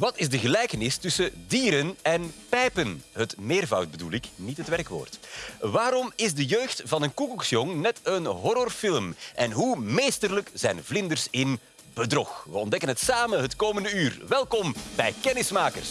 Wat is de gelijkenis tussen dieren en pijpen? Het meervoud bedoel ik, niet het werkwoord. Waarom is de jeugd van een koekoeksjong net een horrorfilm? En hoe meesterlijk zijn vlinders in bedrog? We ontdekken het samen het komende uur. Welkom bij Kennismakers.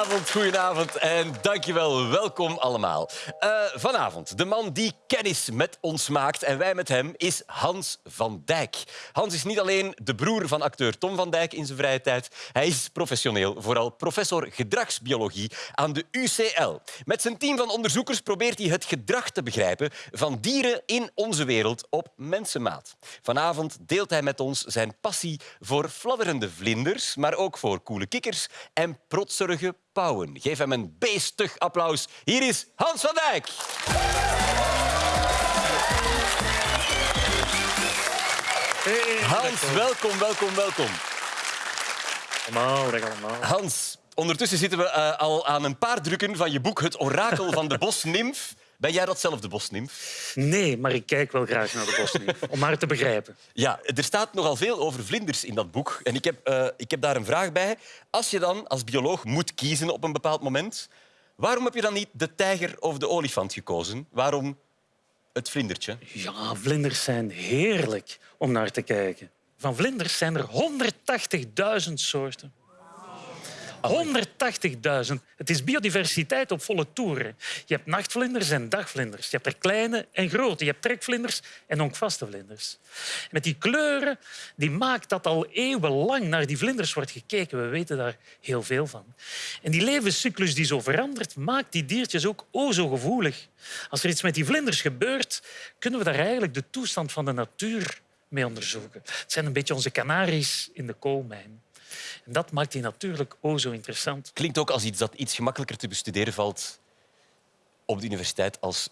Goedenavond, en dankjewel. Welkom allemaal. Uh, vanavond, de man die kennis met ons maakt en wij met hem, is Hans van Dijk. Hans is niet alleen de broer van acteur Tom van Dijk in zijn vrije tijd. Hij is professioneel, vooral professor gedragsbiologie aan de UCL. Met zijn team van onderzoekers probeert hij het gedrag te begrijpen van dieren in onze wereld op mensenmaat. Vanavond deelt hij met ons zijn passie voor fladderende vlinders, maar ook voor koele kikkers en protserige pauwen. Geef hem een beestig applaus. Hier is Hans van Dijk. Hans, welkom, welkom, welkom. Allemaal, allemaal. Hans, ondertussen zitten we uh, al aan een paar drukken van je boek Het orakel van de bosnimf. Ben jij datzelfde bosnimf? Nee, maar ik kijk wel graag naar de bosnimf, om haar te begrijpen. Ja, er staat nogal veel over vlinders in dat boek. En ik heb, uh, ik heb daar een vraag bij. Als je dan als bioloog moet kiezen op een bepaald moment, waarom heb je dan niet de tijger of de olifant gekozen? Waarom het vlindertje? Ja, vlinders zijn heerlijk om naar te kijken. Van vlinders zijn er 180.000 soorten. 180.000. Het is biodiversiteit op volle toeren. Je hebt nachtvlinders en dagvlinders. Je hebt er kleine en grote. Je hebt trekvlinders en onkvaste vlinders. Met die kleuren die maakt dat al eeuwenlang naar die vlinders wordt gekeken. We weten daar heel veel van. En die levenscyclus die zo verandert, maakt die diertjes ook o zo gevoelig. Als er iets met die vlinders gebeurt, kunnen we daar eigenlijk de toestand van de natuur mee onderzoeken. Het zijn een beetje onze kanaries in de koolmijn. En dat maakt die natuurlijk o zo interessant. Klinkt ook als iets dat iets gemakkelijker te bestuderen valt op de universiteit als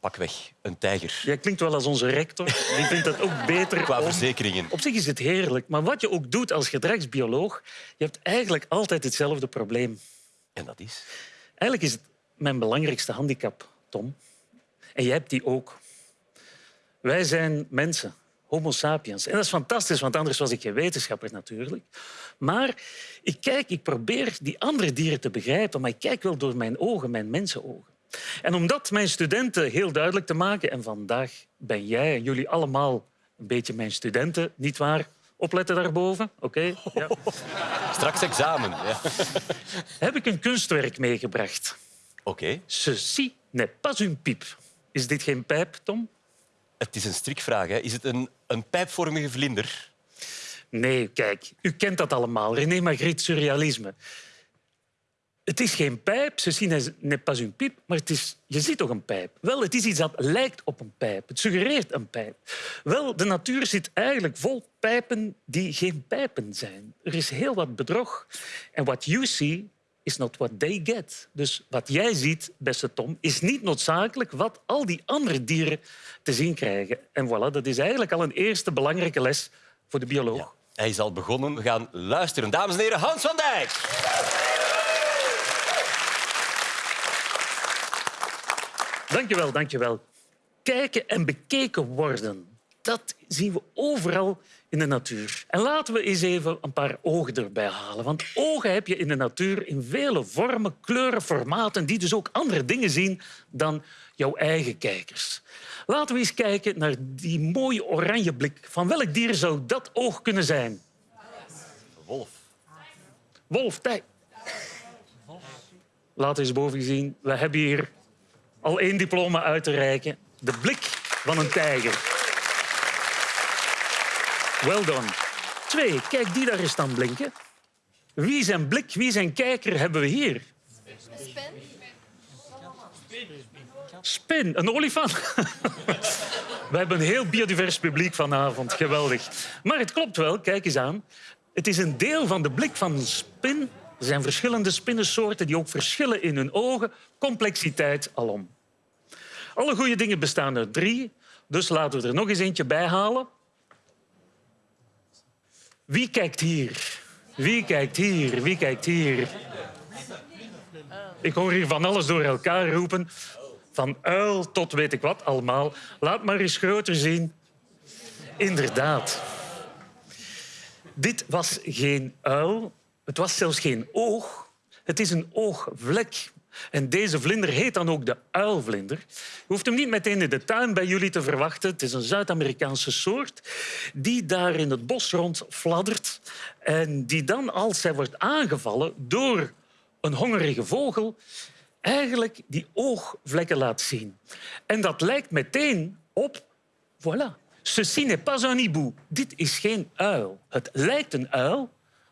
pakweg een tijger. Jij klinkt wel als onze rector. Die vindt dat ook beter. Qua verzekeringen. Op zich is het heerlijk. Maar wat je ook doet als gedragsbioloog, je hebt eigenlijk altijd hetzelfde probleem. En dat is? Eigenlijk is het mijn belangrijkste handicap, Tom. En jij hebt die ook. Wij zijn mensen. Homo sapiens. En dat is fantastisch, want anders was ik geen wetenschapper natuurlijk. Maar ik kijk, ik probeer die andere dieren te begrijpen, maar ik kijk wel door mijn ogen, mijn mensenogen. En om dat mijn studenten heel duidelijk te maken, en vandaag ben jij en jullie allemaal een beetje mijn studenten, niet waar? Opletten daarboven, oké? Ja. Straks examen. Ja. Heb ik een kunstwerk meegebracht. Oké. Okay. Ceci n'est pas une pipe. Is dit geen pijp, Tom? Het is een strikvraag. Hè. Is het een, een pijpvormige vlinder? Nee, kijk, u kent dat allemaal. René Magritte, surrealisme. Het is geen pijp, ze zien n'est pas une pipe, maar het is, je ziet toch een pijp? Wel, het is iets dat lijkt op een pijp. Het suggereert een pijp. Wel, de natuur zit eigenlijk vol pijpen die geen pijpen zijn. Er is heel wat bedrog. En what you see is not what they get. Dus wat jij ziet, beste Tom, is niet noodzakelijk wat al die andere dieren te zien krijgen. En voilà, dat is eigenlijk al een eerste belangrijke les voor de bioloog. hij is al begonnen. We gaan luisteren. Dames en heren, Hans van Dijk. Dankjewel, dankjewel. Kijken en bekeken worden. Dat zien we overal in de natuur. En laten we eens even een paar ogen erbij halen. Want ogen heb je in de natuur in vele vormen, kleuren, formaten... die dus ook andere dingen zien dan jouw eigen kijkers. Laten we eens kijken naar die mooie oranje blik. Van welk dier zou dat oog kunnen zijn? Wolf. Wolf, tijd. Laat eens boven zien. We hebben hier al één diploma uit te reiken. De blik van een tijger. Well done. Twee, kijk die daar eens dan blinken. Wie zijn blik, wie zijn kijker hebben we hier? Spin. Spin, een olifant. we hebben een heel biodivers publiek vanavond. Geweldig. Maar het klopt wel, kijk eens aan. Het is een deel van de blik van een spin. Er zijn verschillende spinnensoorten die ook verschillen in hun ogen. Complexiteit alom. Alle goede dingen bestaan uit drie. Dus laten we er nog eens eentje bij halen. Wie kijkt hier? Wie kijkt hier? Wie kijkt hier? Ik hoor hier van alles door elkaar roepen. Van uil tot weet ik wat allemaal. Laat maar eens groter zien. Inderdaad. Dit was geen uil. Het was zelfs geen oog. Het is een oogvlek. En deze vlinder heet dan ook de uilvlinder. Je hoeft hem niet meteen in de tuin bij jullie te verwachten. Het is een Zuid-Amerikaanse soort die daar in het bos rondfladdert en die dan, als hij wordt aangevallen door een hongerige vogel, eigenlijk die oogvlekken laat zien. En dat lijkt meteen op... Voilà. Ceci n'est pas un hibou. Dit is geen uil. Het lijkt een uil,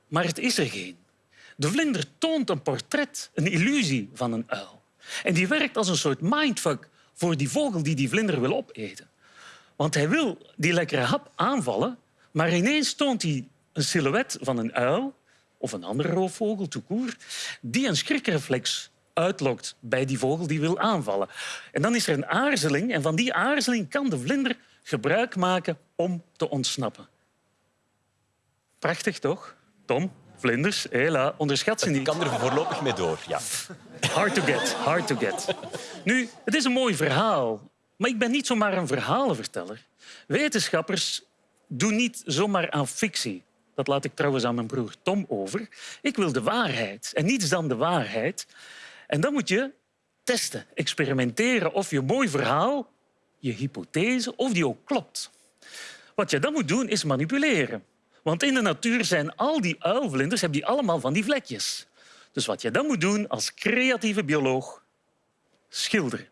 maar het is er geen. De vlinder toont een portret, een illusie van een uil. En die werkt als een soort mindfuck voor die vogel die die vlinder wil opeten. Want hij wil die lekkere hap aanvallen, maar ineens toont hij een silhouet van een uil of een andere roofvogel, toekoer, die een schrikreflex uitlokt bij die vogel die wil aanvallen. En dan is er een aarzeling en van die aarzeling kan de vlinder gebruik maken om te ontsnappen. Prachtig, toch? Tom, vlinders, hela, onderschat ze Ik niet. kan er voorlopig mee door, ja. Hard to get, hard to get. Nu, het is een mooi verhaal, maar ik ben niet zomaar een verhalenverteller. Wetenschappers doen niet zomaar aan fictie. Dat laat ik trouwens aan mijn broer Tom over. Ik wil de waarheid en niets dan de waarheid. En dan moet je testen, experimenteren of je mooi verhaal, je hypothese, of die ook klopt. Wat je dan moet doen is manipuleren. Want in de natuur zijn al die uilvlinders hebben die allemaal van die vlekjes. Dus wat je dan moet doen als creatieve bioloog, schilderen.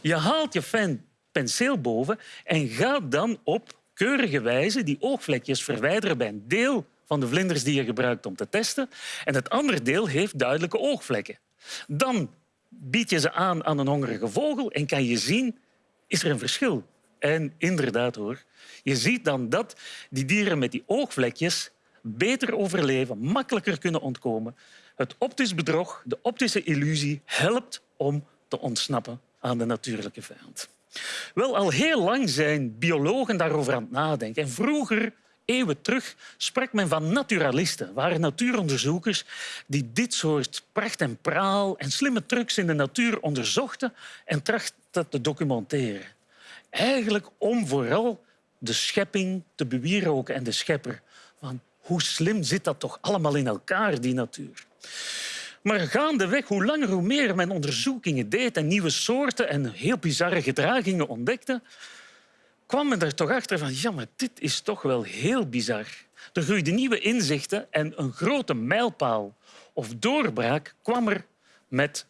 Je haalt je pen, penseel boven en gaat dan op keurige wijze die oogvlekjes verwijderen bij een deel van de vlinders die je gebruikt om te testen. En het andere deel heeft duidelijke oogvlekken. Dan bied je ze aan aan een hongerige vogel en kan je zien, is er een verschil? En inderdaad hoor, je ziet dan dat die dieren met die oogvlekjes beter overleven, makkelijker kunnen ontkomen. Het optisch bedrog, de optische illusie, helpt om te ontsnappen aan de natuurlijke vijand. Wel, al heel lang zijn biologen daarover aan het nadenken. En vroeger, eeuwen terug, sprak men van naturalisten. waren natuuronderzoekers die dit soort pracht en praal en slimme trucs in de natuur onderzochten en trachten te documenteren. Eigenlijk om vooral de schepping te bewieroken en de schepper. Van hoe slim zit dat toch allemaal in elkaar, die natuur? Maar gaandeweg, hoe langer hoe meer men onderzoekingen deed en nieuwe soorten en heel bizarre gedragingen ontdekte, kwam men er toch achter van ja, maar dit is toch wel heel bizar. Er groeiden nieuwe inzichten en een grote mijlpaal of doorbraak kwam er met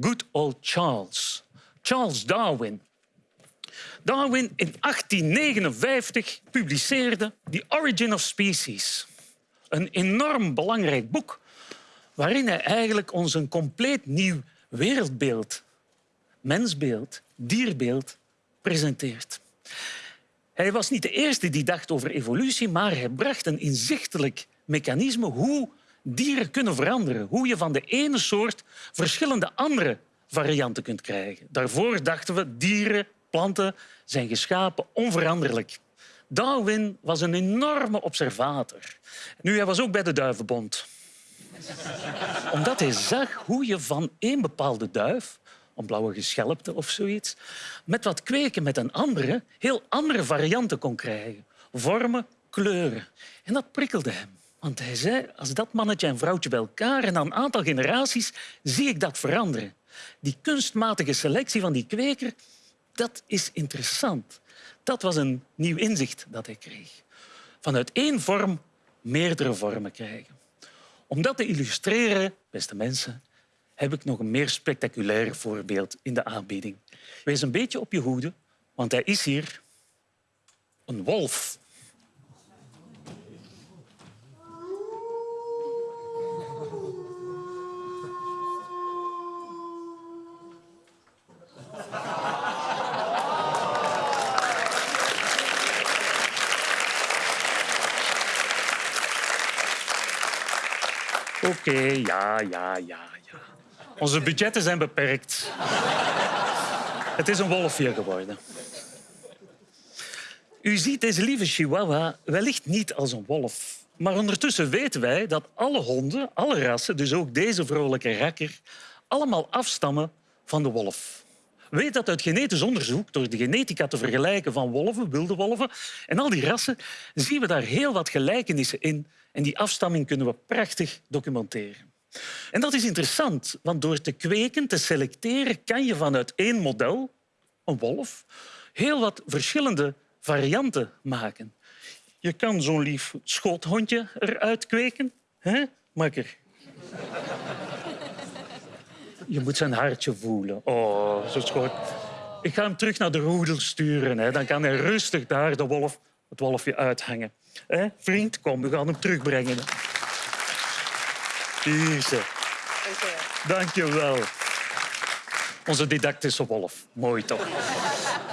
good old Charles. Charles Darwin. Darwin in 1859 publiceerde The Origin of Species. Een enorm belangrijk boek waarin hij eigenlijk ons een compleet nieuw wereldbeeld, mensbeeld, dierbeeld presenteert. Hij was niet de eerste die dacht over evolutie, maar hij bracht een inzichtelijk mechanisme hoe dieren kunnen veranderen. Hoe je van de ene soort verschillende andere varianten kunt krijgen. Daarvoor dachten we dieren, planten zijn geschapen onveranderlijk. Darwin was een enorme observator. Nu, hij was ook bij de Duivenbond omdat hij zag hoe je van één bepaalde duif, een blauwe geschelpte of zoiets, met wat kweken met een andere, heel andere varianten kon krijgen. Vormen, kleuren. En dat prikkelde hem. Want hij zei, als dat mannetje en vrouwtje bij elkaar en na een aantal generaties zie ik dat veranderen. Die kunstmatige selectie van die kweker, dat is interessant. Dat was een nieuw inzicht dat hij kreeg. Vanuit één vorm meerdere vormen krijgen. Om dat te illustreren, beste mensen, heb ik nog een meer spectaculair voorbeeld in de aanbieding. Wees een beetje op je hoede, want hij is hier een wolf. Oké, ja, ja, ja, ja. Onze budgetten zijn beperkt. Het is een wolfje geworden. U ziet deze lieve chihuahua wellicht niet als een wolf. Maar ondertussen weten wij dat alle honden, alle rassen, dus ook deze vrolijke rakker, allemaal afstammen van de wolf. Weet dat uit genetisch onderzoek, door de genetica te vergelijken van wolven, wilde wolven en al die rassen, zien we daar heel wat gelijkenissen in. En die afstamming kunnen we prachtig documenteren. En dat is interessant, want door te kweken, te selecteren, kan je vanuit één model, een wolf, heel wat verschillende varianten maken. Je kan zo'n lief schoothondje eruit kweken. hè, Makker? Je moet zijn hartje voelen. Oh, zo schoot. Ik ga hem terug naar de roedel sturen. Hè. Dan kan hij rustig daar de wolf, het wolfje uithangen. Hè? Vriend, kom, we gaan hem terugbrengen. Hier ze. Dank je wel. Onze didactische wolf. Mooi toch?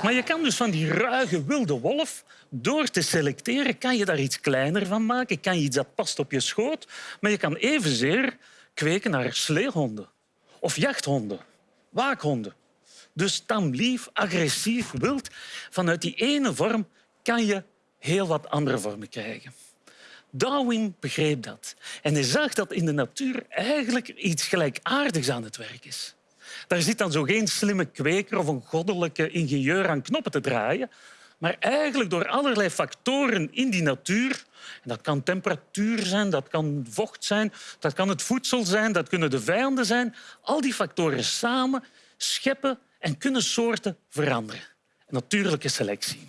Maar je kan dus van die ruige wilde wolf, door te selecteren, kan je daar iets kleiner van maken. Kan iets dat past op je schoot. Maar je kan evenzeer kweken naar sleehonden. Of jachthonden. Waakhonden. Dus tamlief, agressief, wild. Vanuit die ene vorm kan je heel wat andere vormen krijgen. Darwin begreep dat. En hij zag dat in de natuur eigenlijk iets gelijkaardigs aan het werk is. Daar zit dan zo geen slimme kweker of een goddelijke ingenieur aan knoppen te draaien. Maar eigenlijk door allerlei factoren in die natuur... Dat kan temperatuur zijn, dat kan vocht zijn, dat kan het voedsel zijn, dat kunnen de vijanden zijn. Al die factoren samen scheppen en kunnen soorten veranderen. Natuurlijke selectie.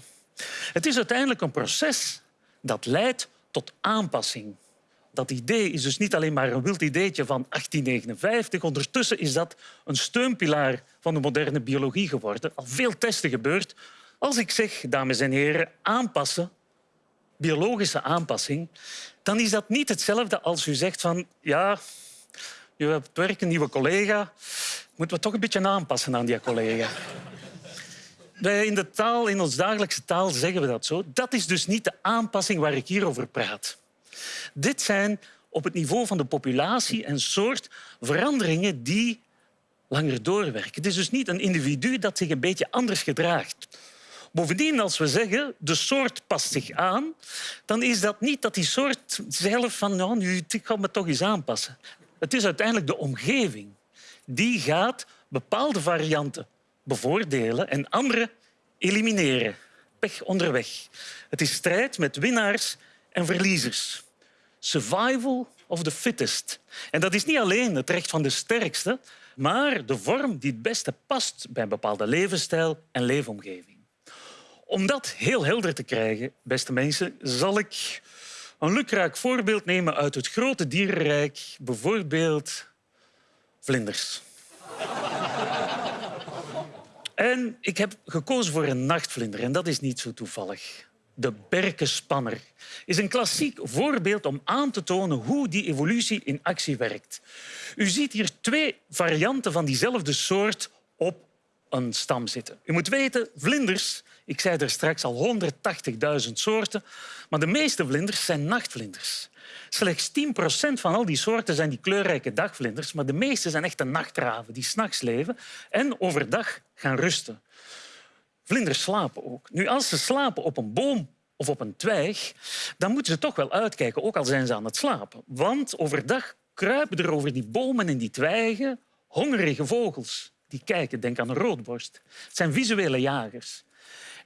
Het is uiteindelijk een proces dat leidt tot aanpassing. Dat idee is dus niet alleen maar een wild ideetje van 1859. Ondertussen is dat een steunpilaar van de moderne biologie geworden. Al veel testen gebeurd. Als ik zeg, dames en heren, aanpassen, biologische aanpassing, dan is dat niet hetzelfde als u zegt van ja, je hebt werk een nieuwe collega, moeten we toch een beetje aanpassen aan die collega. Wij in de taal, in ons dagelijkse taal zeggen we dat zo. Dat is dus niet de aanpassing waar ik hier over praat. Dit zijn op het niveau van de populatie en soort veranderingen die langer doorwerken. Het is dus niet een individu dat zich een beetje anders gedraagt. Bovendien, als we zeggen de soort past zich aan, dan is dat niet dat die soort zelf van nou, nu, ik ga me toch eens aanpassen. Het is uiteindelijk de omgeving. Die gaat bepaalde varianten bevoordelen en andere elimineren. Pech onderweg. Het is strijd met winnaars en verliezers. Survival of the fittest. En dat is niet alleen het recht van de sterkste, maar de vorm die het beste past bij een bepaalde levensstijl en leefomgeving. Om dat heel helder te krijgen, beste mensen, zal ik een lukraak voorbeeld nemen uit het grote dierenrijk, bijvoorbeeld vlinders. En ik heb gekozen voor een nachtvlinder en dat is niet zo toevallig. De berkenspanner is een klassiek voorbeeld om aan te tonen hoe die evolutie in actie werkt. U ziet hier twee varianten van diezelfde soort op een stam zitten. U moet weten, vlinders, ik zei er straks al 180.000 soorten, maar de meeste vlinders zijn nachtvlinders. Slechts 10% van al die soorten zijn die kleurrijke dagvlinders, maar de meeste zijn echte nachtraven die s'nachts leven en overdag gaan rusten. Vlinders slapen ook. Nu, als ze slapen op een boom of op een twijg, dan moeten ze toch wel uitkijken, ook al zijn ze aan het slapen. Want overdag kruipen er over die bomen en die twijgen hongerige vogels. Die kijken, denk aan een roodborst. Het zijn visuele jagers.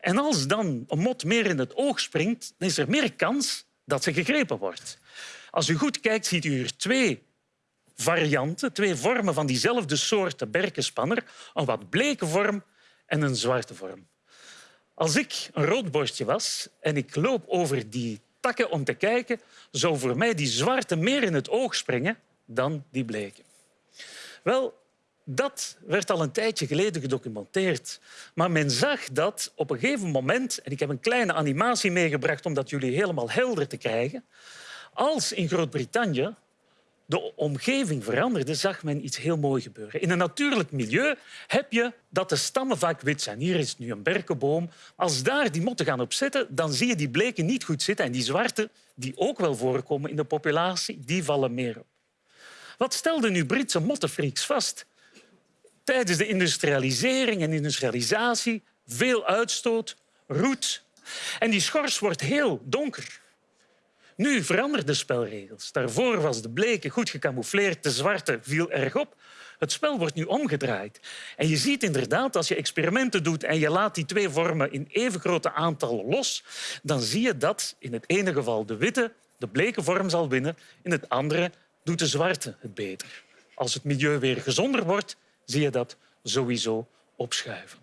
En als dan een mot meer in het oog springt, dan is er meer kans dat ze gegrepen wordt. Als u goed kijkt, ziet u hier twee varianten, twee vormen van diezelfde soort berkenspanner. Een wat bleke vorm en een zwarte vorm. Als ik een roodborstje was en ik loop over die takken om te kijken, zou voor mij die zwarte meer in het oog springen dan die bleke. Wel, dat werd al een tijdje geleden gedocumenteerd. Maar men zag dat op een gegeven moment, en ik heb een kleine animatie meegebracht om dat jullie helemaal helder te krijgen, als in Groot-Brittannië de omgeving veranderde, zag men iets heel moois gebeuren. In een natuurlijk milieu heb je dat de stammen vaak wit zijn. Hier is nu een berkenboom. Als daar die motten gaan op zitten, dan zie je die bleken niet goed zitten. En die zwarte, die ook wel voorkomen in de populatie, die vallen meer op. Wat stelden nu Britse mottenfreaks vast? Tijdens de industrialisering en industrialisatie veel uitstoot, roet. En die schors wordt heel donker. Nu veranderen de spelregels. Daarvoor was de bleke goed gecamoufleerd, de zwarte viel erg op. Het spel wordt nu omgedraaid. En je ziet inderdaad, als je experimenten doet en je laat die twee vormen in even grote aantallen los, dan zie je dat in het ene geval de witte de bleke vorm zal winnen, in het andere doet de zwarte het beter. Als het milieu weer gezonder wordt, zie je dat sowieso opschuiven.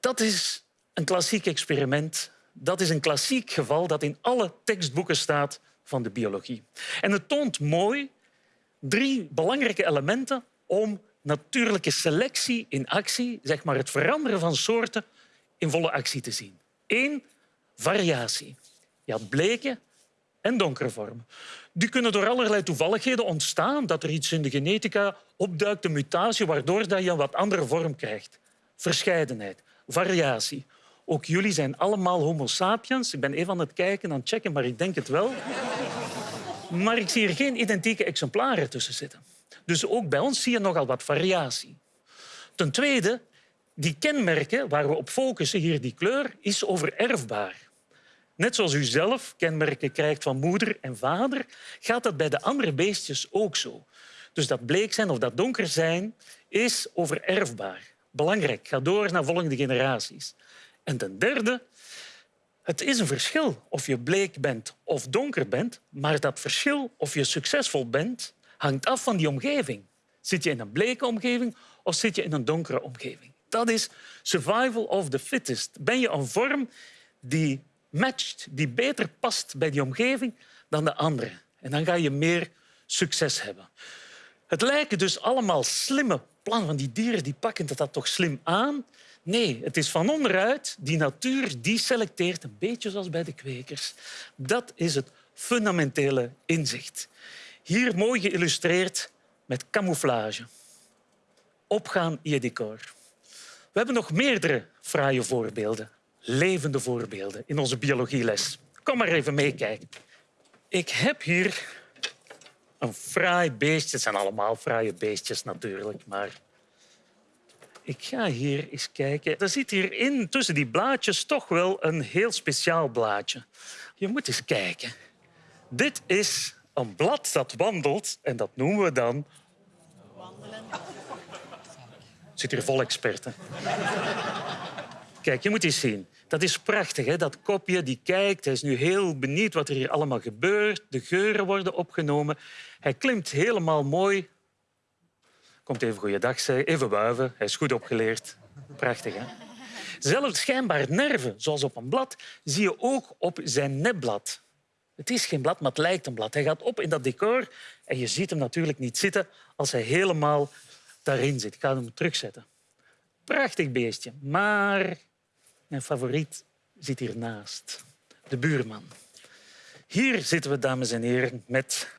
Dat is een klassiek experiment. Dat is een klassiek geval dat in alle tekstboeken staat van de biologie. En het toont mooi drie belangrijke elementen om natuurlijke selectie in actie, zeg maar het veranderen van soorten, in volle actie te zien. Eén, variatie. Je had bleke en donkere vormen. Die kunnen door allerlei toevalligheden ontstaan, dat er iets in de genetica opduikt, een mutatie, waardoor je een wat andere vorm krijgt. Verscheidenheid, variatie. Ook jullie zijn allemaal homo sapiens. Ik ben even aan het kijken, aan het checken, maar ik denk het wel. Maar ik zie er geen identieke exemplaren tussen zitten. Dus ook bij ons zie je nogal wat variatie. Ten tweede, die kenmerken waar we op focussen, hier die kleur, is overerfbaar. Net zoals u zelf kenmerken krijgt van moeder en vader, gaat dat bij de andere beestjes ook zo. Dus dat bleek zijn of dat donker zijn is overerfbaar. Belangrijk, ga door naar volgende generaties. En ten derde, het is een verschil of je bleek bent of donker bent, maar dat verschil of je succesvol bent hangt af van die omgeving. Zit je in een bleke omgeving of zit je in een donkere omgeving? Dat is survival of the fittest. Ben je een vorm die matcht, die beter past bij die omgeving dan de andere? En dan ga je meer succes hebben. Het lijken dus allemaal slimme plannen van die dieren, die pakken dat toch slim aan. Nee, het is van onderuit. Die natuur die selecteert, een beetje zoals bij de kwekers. Dat is het fundamentele inzicht. Hier mooi geïllustreerd met camouflage. Opgaan in je decor. We hebben nog meerdere fraaie voorbeelden, levende voorbeelden in onze biologieles. Kom maar even meekijken. Ik heb hier een fraai beestje. Het zijn allemaal fraaie beestjes natuurlijk, maar ik ga hier eens kijken. Er zit hierin tussen die blaadjes toch wel een heel speciaal blaadje. Je moet eens kijken. Dit is een blad dat wandelt en dat noemen we dan... Wandelen. Zit hier vol experten. Kijk, je moet eens zien. Dat is prachtig, hè? dat kopje die kijkt. Hij is nu heel benieuwd wat er hier allemaal gebeurt. De geuren worden opgenomen. Hij klimt helemaal mooi Komt even goeiedag zeggen, even wuiven. Hij is goed opgeleerd. Prachtig, hè? Zelfs schijnbaar nerven, zoals op een blad, zie je ook op zijn nepblad. Het is geen blad, maar het lijkt een blad. Hij gaat op in dat decor en je ziet hem natuurlijk niet zitten als hij helemaal daarin zit. Ik ga hem terugzetten. Prachtig beestje, maar mijn favoriet zit hiernaast. De buurman. Hier zitten we, dames en heren, met...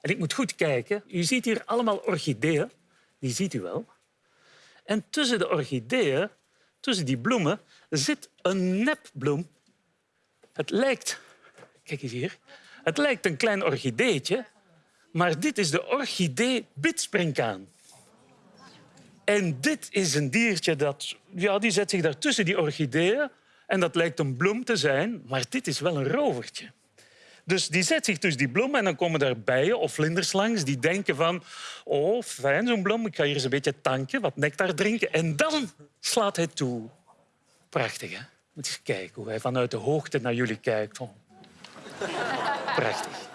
En ik moet goed kijken. U ziet hier allemaal orchideeën die ziet u wel. En tussen de orchideeën, tussen die bloemen, zit een nepbloem. Het lijkt, kijk eens hier, het lijkt een klein orchideetje, maar dit is de orchidee bidspringkaan. En dit is een diertje dat ja, die zet zich daar tussen die orchideeën en dat lijkt een bloem te zijn, maar dit is wel een rovertje. Dus die zet zich tussen die bloemen en dan komen daar bijen of vlinders langs die denken van oh, fijn zo'n bloem, ik ga hier eens een beetje tanken, wat nectar drinken. En dan slaat hij toe. Prachtig, hè? Moet eens kijken hoe hij vanuit de hoogte naar jullie kijkt. Prachtig.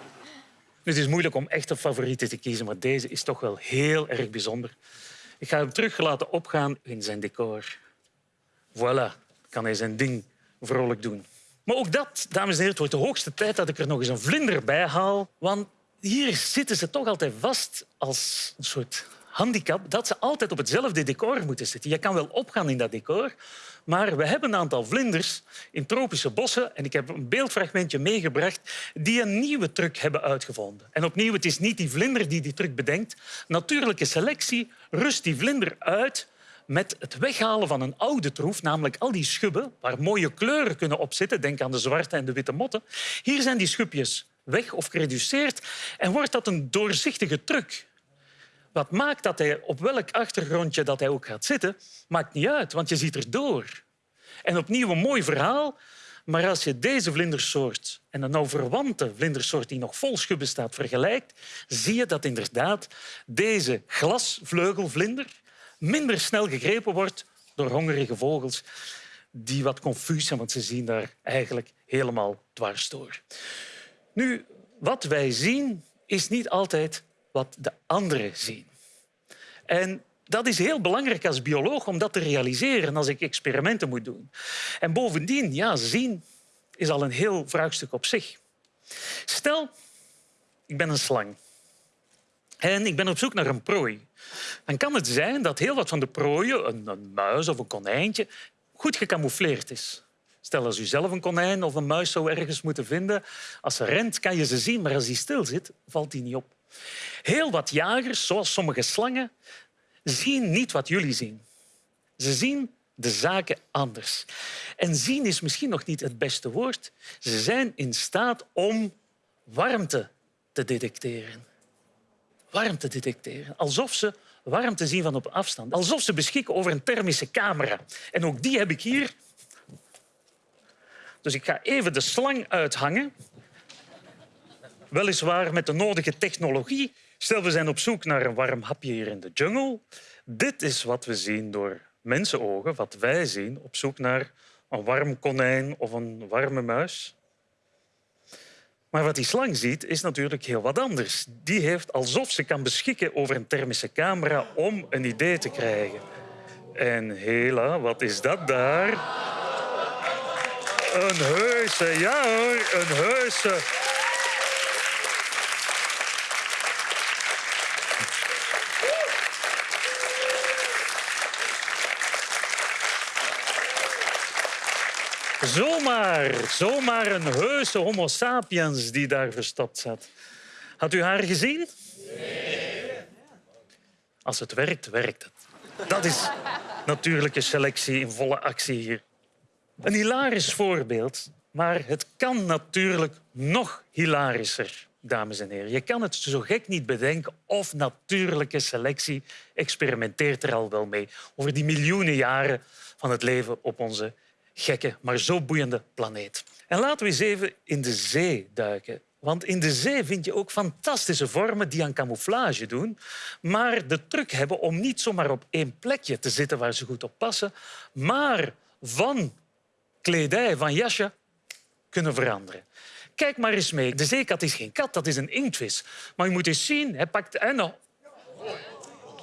Het is moeilijk om echte favorieten te kiezen, maar deze is toch wel heel erg bijzonder. Ik ga hem terug laten opgaan in zijn decor. Voilà, kan hij zijn ding vrolijk doen. Maar ook dat, dames en heren, wordt de hoogste tijd dat ik er nog eens een vlinder bij haal. Want hier zitten ze toch altijd vast als een soort handicap dat ze altijd op hetzelfde decor moeten zitten. Je kan wel opgaan in dat decor, maar we hebben een aantal vlinders in tropische bossen en ik heb een beeldfragmentje meegebracht die een nieuwe truc hebben uitgevonden. En opnieuw, het is niet die vlinder die die truc bedenkt. Natuurlijke selectie rust die vlinder uit met het weghalen van een oude troef, namelijk al die schubben waar mooie kleuren kunnen op zitten. Denk aan de zwarte en de witte motten. Hier zijn die schubjes weg of gereduceerd en wordt dat een doorzichtige truc. Wat maakt dat hij op welk achtergrondje dat hij ook gaat zitten, maakt niet uit, want je ziet er door. En opnieuw een mooi verhaal Maar als je deze vlindersoort en een nou verwante vlindersoort die nog vol schubben staat vergelijkt, zie je dat inderdaad deze glasvleugelvlinder minder snel gegrepen wordt door hongerige vogels die wat confuus zijn, want ze zien daar eigenlijk helemaal dwars door. Nu, wat wij zien is niet altijd wat de anderen zien. En dat is heel belangrijk als bioloog om dat te realiseren als ik experimenten moet doen. En bovendien, ja, zien is al een heel vraagstuk op zich. Stel, ik ben een slang en ik ben op zoek naar een prooi. Dan kan het zijn dat heel wat van de prooien, een, muis of een konijntje, goed gecamoufleerd is. Stel als u zelf een konijn of een muis zou ergens moeten vinden. Als ze rent, kan je ze zien, maar als die stil zit, valt die niet op. Heel wat jagers, zoals sommige slangen, zien niet wat jullie zien. Ze zien de zaken anders. En zien is misschien nog niet het beste woord. Ze zijn in staat om warmte te detecteren. Warmte detecteren. Alsof ze warmte zien van op afstand. Alsof ze beschikken over een thermische camera. En ook die heb ik hier. Dus ik ga even de slang uithangen. Weliswaar met de nodige technologie. Stel, we zijn op zoek naar een warm hapje hier in de jungle. Dit is wat we zien door mensenogen, wat wij zien op zoek naar een warm konijn of een warme muis. Maar wat die slang ziet, is natuurlijk heel wat anders. Die heeft alsof ze kan beschikken over een thermische camera om een idee te krijgen. En hela, wat is dat daar? Een heuse, ja hoor, een heuse. Zomaar, zomaar een heuse homo sapiens die daar verstopt zat. Had u haar gezien? Nee. Als het werkt, werkt het. Dat is natuurlijke selectie in volle actie hier. Een hilarisch voorbeeld, maar het kan natuurlijk nog hilarischer, dames en heren. Je kan het zo gek niet bedenken of natuurlijke selectie experimenteert er al wel mee over die miljoenen jaren van het leven op onze gekke, maar zo boeiende planeet. En laten we eens even in de zee duiken. Want in de zee vind je ook fantastische vormen die aan camouflage doen, maar de truc hebben om niet zomaar op één plekje te zitten waar ze goed op passen, maar van kledij, van jasje, kunnen veranderen. Kijk maar eens mee. De zeekat is geen kat, dat is een inktvis. Maar je moet eens zien, hij pakt... En nog...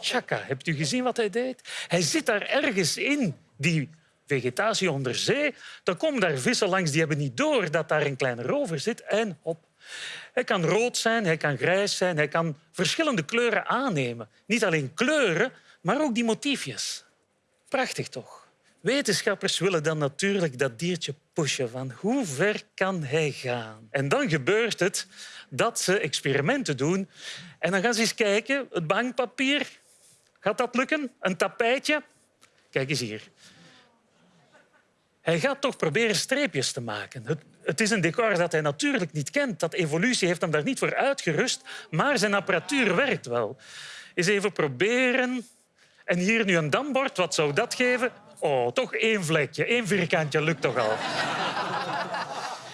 Tjaka, hebt u gezien wat hij deed? Hij zit daar ergens in, die vegetatie onder zee. Dan komen daar vissen langs, die hebben niet door dat daar een kleine rover zit. En hop. Hij kan rood zijn, hij kan grijs zijn, hij kan verschillende kleuren aannemen. Niet alleen kleuren, maar ook die motiefjes. Prachtig toch? Wetenschappers willen dan natuurlijk dat diertje pushen van hoe ver kan hij gaan. En dan gebeurt het dat ze experimenten doen en dan gaan ze eens kijken, het bankpapier, gaat dat lukken? Een tapijtje? Kijk eens hier. Hij gaat toch proberen streepjes te maken. Het, het, is een decor dat hij natuurlijk niet kent. Dat evolutie heeft hem daar niet voor uitgerust, maar zijn apparatuur werkt wel. Eens even proberen. En hier nu een dambord, wat zou dat geven? Oh, toch één vlekje, één vierkantje lukt toch al.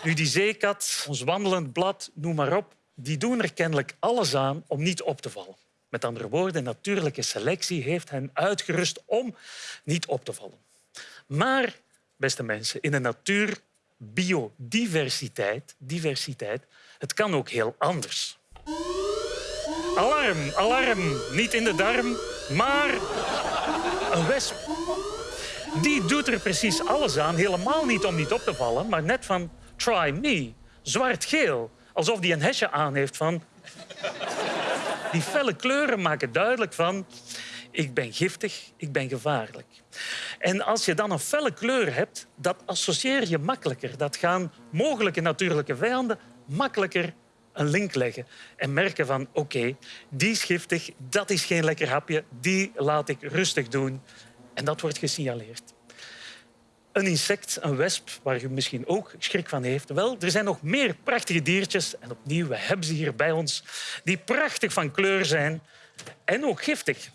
nu, die zeekat, ons wandelend blad, noem maar op, die doen er kennelijk alles aan om niet op te vallen. Met andere woorden, natuurlijke selectie heeft hen uitgerust om niet op te vallen. Maar beste mensen, in de natuur, biodiversiteit, diversiteit, het kan ook heel anders. Alarm, alarm, niet in de darm, maar een wesp. Die doet er precies alles aan, helemaal niet om niet op te vallen, maar net van try me, zwart-geel, alsof die een hesje aan heeft van... Die felle kleuren maken duidelijk van ik ben giftig, ik ben gevaarlijk. En als je dan een felle kleur hebt, dat associeer je makkelijker. Dat gaan mogelijke natuurlijke vijanden makkelijker een link leggen en merken van oké, die is giftig, dat is geen lekker hapje, die laat ik rustig doen. En dat wordt gesignaleerd. Een insect, een wesp, waar u misschien ook schrik van heeft. Wel, er zijn nog meer prachtige diertjes. En opnieuw, we hebben ze hier bij ons. Die prachtig van kleur zijn en ook giftig.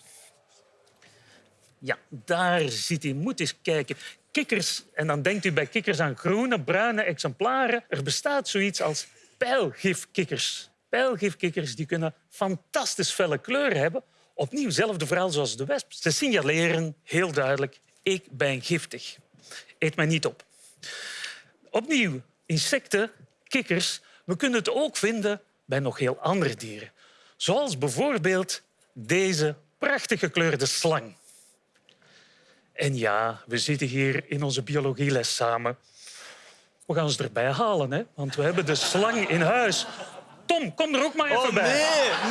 Ja, daar zit hij. Moet eens kijken. kikkers, en dan denkt u bij kikkers aan groene, bruine exemplaren. Er bestaat zoiets als pijlgifkikkers. Pijlgifkikkers die kunnen fantastisch felle kleuren hebben. Opnieuw, hetzelfde verhaal zoals de wesp. Ze signaleren heel duidelijk, ik ben giftig. Eet mij niet op. Opnieuw, insecten, kikkers, we kunnen het ook vinden bij nog heel andere dieren. Zoals bijvoorbeeld deze prachtig gekleurde slang. En ja, we zitten hier in onze biologieles samen. We gaan ze erbij halen, hè? want we hebben de slang in huis. Tom, kom er ook maar even Oh bij.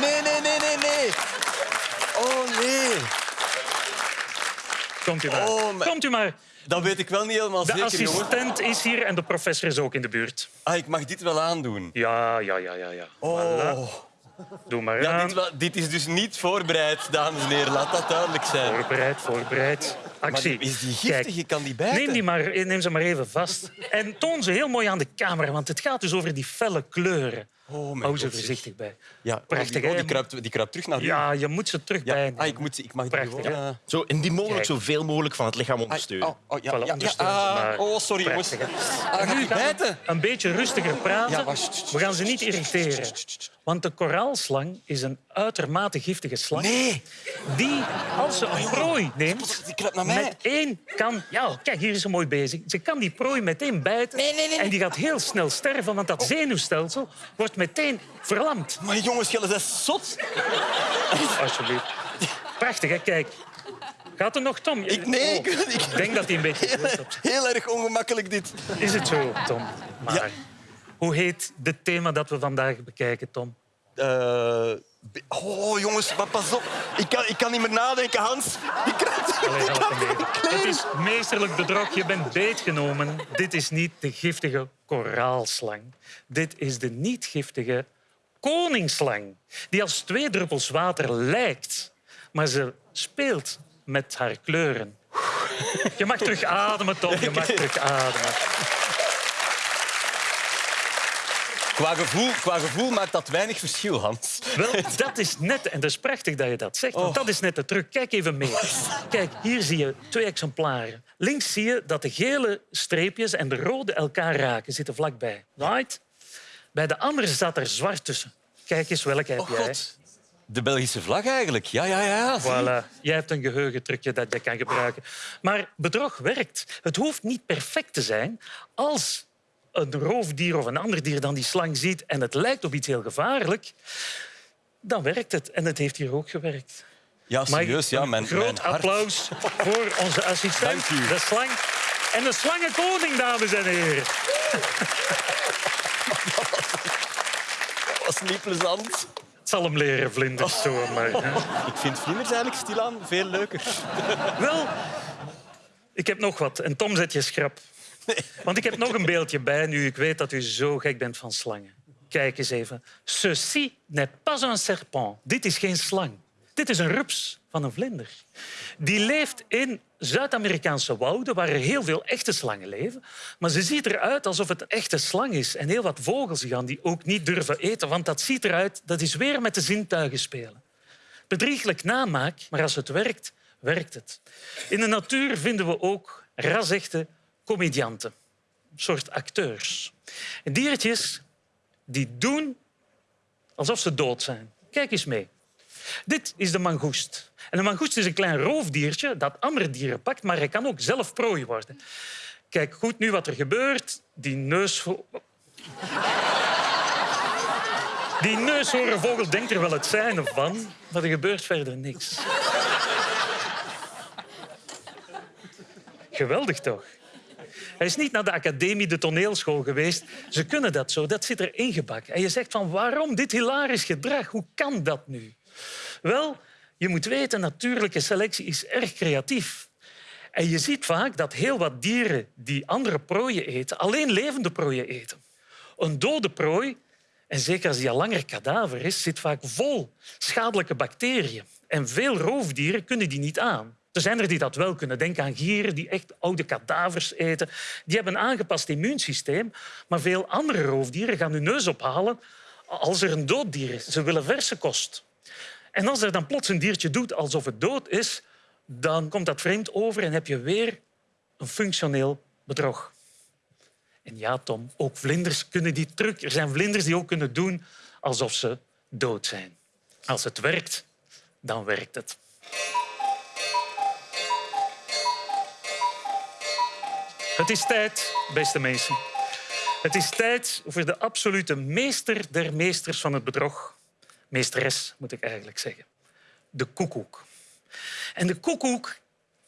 nee, nee, nee, nee, nee, nee. Oh nee. Komt u maar. Oh, maar- Komt u maar. Dat weet ik wel niet helemaal De zeker, jongen. assistent is hier en de professor is ook in de buurt. Ah, ik mag dit wel aandoen. Ja, ja, ja, ja. ja. Oh. Doe maar Ja, aan. dit is dus niet voorbereid, dames en heren. Laat dat duidelijk zijn. Voorbereid, voorbereid. Maar is die giftig? Kijk, Je kan die bijten. Neem, die maar, neem ze maar even vast. En toon ze heel mooi aan de camera, want het gaat dus over die felle kleuren. Oh, Hou ze voorzichtig bij. Ja, Prachtig, oh, die, oh, hè? die, kruipt, die kruipt terug naar u. Ja, je moet ze terug Ja. bijnemen. Ah, ik, moet, ik mag die Prachtig, gewoon... hè? eh, Zo indien mogelijk zoveel mogelijk van het lichaam ondersteunen. oh, oh, ja, ja, ja, ah, oh, sorry, jongens. Ah, Nu bijten? een beetje rustiger praten. Ja. We gaan ze niet irriteren. Want de koraalslang is een uitermate giftige slang. Nee, Die, als ze een prooi neemt, die kruipt naar mij. met één kan... Ja, kijk, hier is ze mooi bezig. Ze kan die prooi meteen bijten. Nee, nee, nee, nee. En die gaat heel snel sterven, want dat zenuwstelsel wordt meteen verlamd. Maar jongens, jullie zijn zot. Alsjeblieft. Prachtig, hè? Kijk. Gaat er nog, Tom? Ik, nee, Oh, ik, denk dat hij een beetje... heel, heel erg ongemakkelijk dit. Is het zo, Tom? Maar Ja. hoe heet het thema dat we vandaag bekijken, Tom? Eh, oh, jongens, maar pas op. Ik kan, ik kan niet meer nadenken, Hans. Allee. Het is meesterlijk bedrog. Je bent beetgenomen. Dit is niet de giftige koraalslang. Dit is de niet-giftige koningsslang. Die als twee druppels water lijkt. Maar ze speelt met haar kleuren. Je mag terug ademen, Tom. Je mag terug ademen. Qua gevoel, qua gevoel maakt dat weinig verschil, Hans. Wel, dat is net, en dat is prachtig dat je dat zegt, want dat is net de truc. Kijk even mee. Kijk, hier zie je twee exemplaren. Links zie je dat de gele streepjes en de rode elkaar raken, zitten vlakbij. Right? Bij de andere zat er zwart tussen. Kijk eens, welke heb Oh, jij? god. De Belgische vlag eigenlijk. Ja, ja, ja. Voilà, jij hebt een geheugentrucje dat je kan gebruiken. Maar bedrog werkt. Het hoeft niet perfect te zijn. Als een roofdier of een ander dier dan die slang ziet en het lijkt op iets heel gevaarlijk, dan werkt het. En het heeft hier ook gewerkt. Ja, serieus. Ja, mijn, groot mijn applaus voor onze assistent, de slang. En de slangenkoning, dames en heren. was niet plezant. Het zal hem leren, vlinders. Zo, maar, hè. Ik vind vlinders eigenlijk stilaan veel leuker. Wel, ik heb nog wat. En Tom zet je schrap. Want ik heb nog een beeldje bij, nu ik weet dat u zo gek bent van slangen. Kijk eens even. Ceci n'est pas un serpent. Dit is geen slang. Dit is een rups van een vlinder. Die leeft in Zuid-Amerikaanse wouden, waar er heel veel echte slangen leven. Maar ze ziet eruit alsof het een echte slang is. En heel wat vogels gaan die ook niet durven eten, want dat ziet eruit, dat is weer met de zintuigen spelen. Bedrieglijk namaak, maar als het werkt, werkt het. In de natuur vinden we ook rasechte comedianten, soort acteurs. En diertjes die doen alsof ze dood zijn. Kijk eens mee. Dit is de mangoest. En een mangoest is een klein roofdiertje dat andere dieren pakt, maar hij kan ook zelf prooi worden. Kijk goed nu wat er gebeurt. Die neus... Die neushoornvogel denkt er wel het zijne van, maar er gebeurt verder niks. Geweldig toch? Hij is niet naar de academie, de toneelschool geweest. Ze kunnen dat zo, dat zit er ingebakken. En je zegt van waarom dit hilarisch gedrag? Hoe kan dat nu? Wel, je moet weten, natuurlijke selectie is erg creatief. En je ziet vaak dat heel wat dieren die andere prooien eten, alleen levende prooien eten. Een dode prooi, en zeker als die al langer kadaver is, zit vaak vol schadelijke bacteriën. En veel roofdieren kunnen die niet aan. Er zijn er die dat wel kunnen. Denk aan gieren die echt oude kadavers eten. Die hebben een aangepast immuunsysteem. Maar veel andere roofdieren gaan hun neus ophalen als er een dood dier is. Ze willen verse kost. En als er dan plots een diertje doet alsof het dood is, dan komt dat vreemd over en heb je weer een functioneel bedrog. En ja, Tom, ook vlinders kunnen die truc. Er zijn vlinders die ook kunnen doen alsof ze dood zijn. Als het werkt, dan werkt het. Het is tijd, beste mensen. Het is tijd voor de absolute meester der meesters van het bedrog. Meesteres, moet ik eigenlijk zeggen. De koekoek. En de koekoek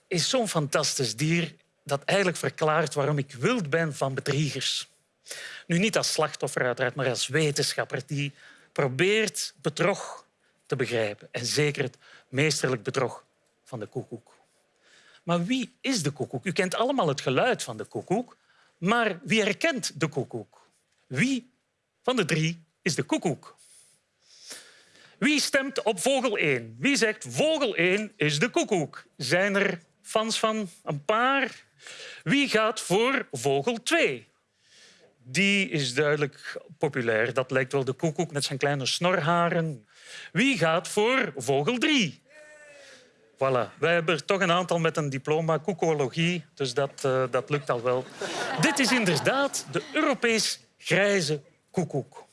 is zo'n fantastisch dier dat eigenlijk verklaart waarom ik wild ben van bedriegers. Nu niet als slachtoffer uiteraard, maar als wetenschapper die probeert bedrog te begrijpen. En zeker het meesterlijk bedrog van de koekoek. Maar wie is de koekoek? U kent allemaal het geluid van de koekoek. Maar wie herkent de koekoek? Wie van de drie is de koekoek? Wie stemt op vogel 1? Wie zegt vogel 1 is de koekoek? Zijn er fans van een paar? Wie gaat voor vogel 2? Die is duidelijk populair. Dat lijkt wel de koekoek met zijn kleine snorharen. Wie gaat voor vogel 3? Voilà. Wij hebben er toch een aantal met een diploma koekologie, dus dat, uh, dat lukt al wel. Dit is inderdaad de Europees grijze koekoek.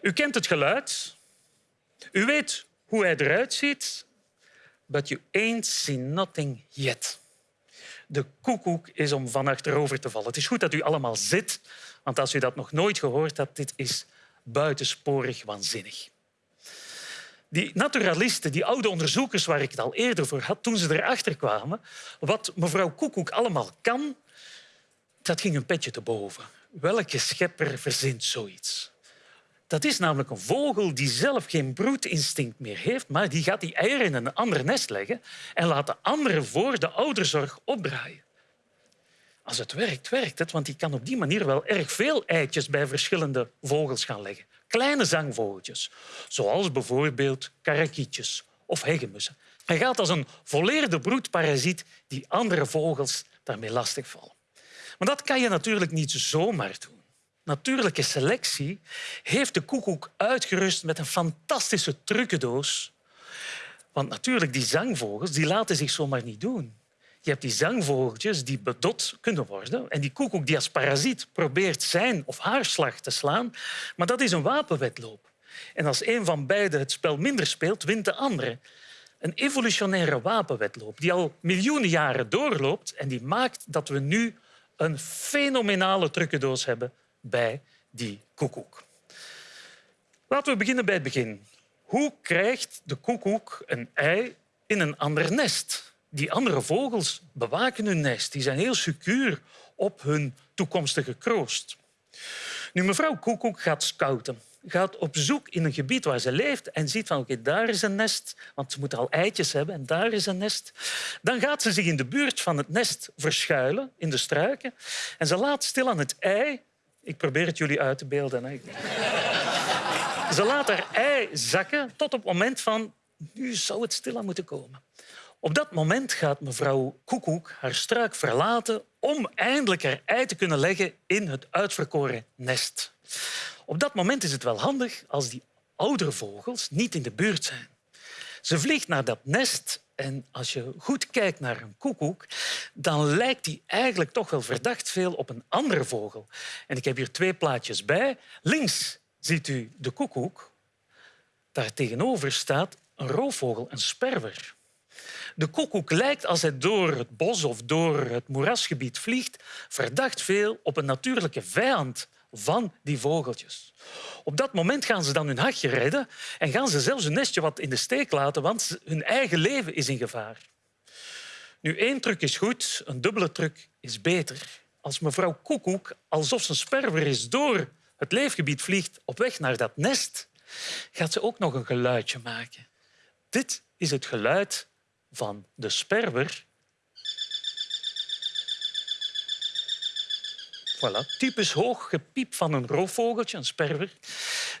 U kent het geluid. U weet hoe hij eruit ziet. But you ain't seen nothing yet. De koekoek is om van achterover te vallen. Het is goed dat u allemaal zit, want als u dat nog nooit gehoord hebt, dit is buitensporig waanzinnig. Die naturalisten, die oude onderzoekers waar ik het al eerder voor had, toen ze erachter kwamen wat mevrouw Koekoek allemaal kan, dat ging een petje te boven. Welke schepper verzint zoiets? Dat is namelijk een vogel die zelf geen broedinstinct meer heeft, maar die gaat die eieren in een ander nest leggen en laat de anderen voor de ouderzorg opdraaien. Als het werkt, werkt het, want die kan op die manier wel erg veel eitjes bij verschillende vogels gaan leggen kleine zangvogeltjes, zoals bijvoorbeeld karakietjes of hegemussen. Hij gaat als een volleerde broedparasiet die andere vogels daarmee lastigvallen. Maar dat kan je natuurlijk niet zomaar doen. Natuurlijke selectie heeft de koekoek uitgerust met een fantastische trucendoos. Want natuurlijk, die zangvogels die laten zich zomaar niet doen. Je hebt die zangvogeltjes die bedot kunnen worden. En die koekoek die als parasiet probeert zijn of haar slag te slaan. Maar dat is een wapenwedloop. En als een van beiden het spel minder speelt, wint de andere. Een evolutionaire wapenwedloop die al miljoenen jaren doorloopt en die maakt dat we nu een fenomenale trucendoos hebben bij die koekoek. Laten we beginnen bij het begin. Hoe krijgt de koekoek een ei in een ander nest? Die andere vogels bewaken hun nest. Die zijn heel secuur op hun toekomstige kroost. Nu, mevrouw Koekoek gaat scouten. Gaat op zoek in een gebied waar ze leeft en ziet van oké, daar is een nest, want ze moet al eitjes hebben en daar is een nest. Dan gaat ze zich in de buurt van het nest verschuilen, in de struiken. En ze laat stil aan het ei... Ik probeer het jullie uit te beelden. Hè. Ze laat haar ei zakken tot op het moment van... Nu zou het stilaan moeten komen. Op dat moment gaat mevrouw Koekoek haar struik verlaten om eindelijk haar ei te kunnen leggen in het uitverkoren nest. Op dat moment is het wel handig als die oudere vogels niet in de buurt zijn. Ze vliegt naar dat nest en als je goed kijkt naar een koekoek, dan lijkt die eigenlijk toch wel verdacht veel op een andere vogel. En ik heb hier twee plaatjes bij. Links ziet u de koekoek. Daar tegenover staat een roofvogel, een sperwer. De koekoek lijkt als hij door het bos of door het moerasgebied vliegt verdacht veel op een natuurlijke vijand van die vogeltjes. Op dat moment gaan ze dan hun hachje redden en gaan ze zelfs hun nestje wat in de steek laten, want hun eigen leven is in gevaar. Nu, één truc is goed, een dubbele truc is beter. Als mevrouw Koekoek, alsof ze een sperwer is, door het leefgebied vliegt op weg naar dat nest, gaat ze ook nog een geluidje maken. Dit is het geluid van de sperwer. Voilà, typisch hoog gepiep van een roofvogeltje, een sperwer.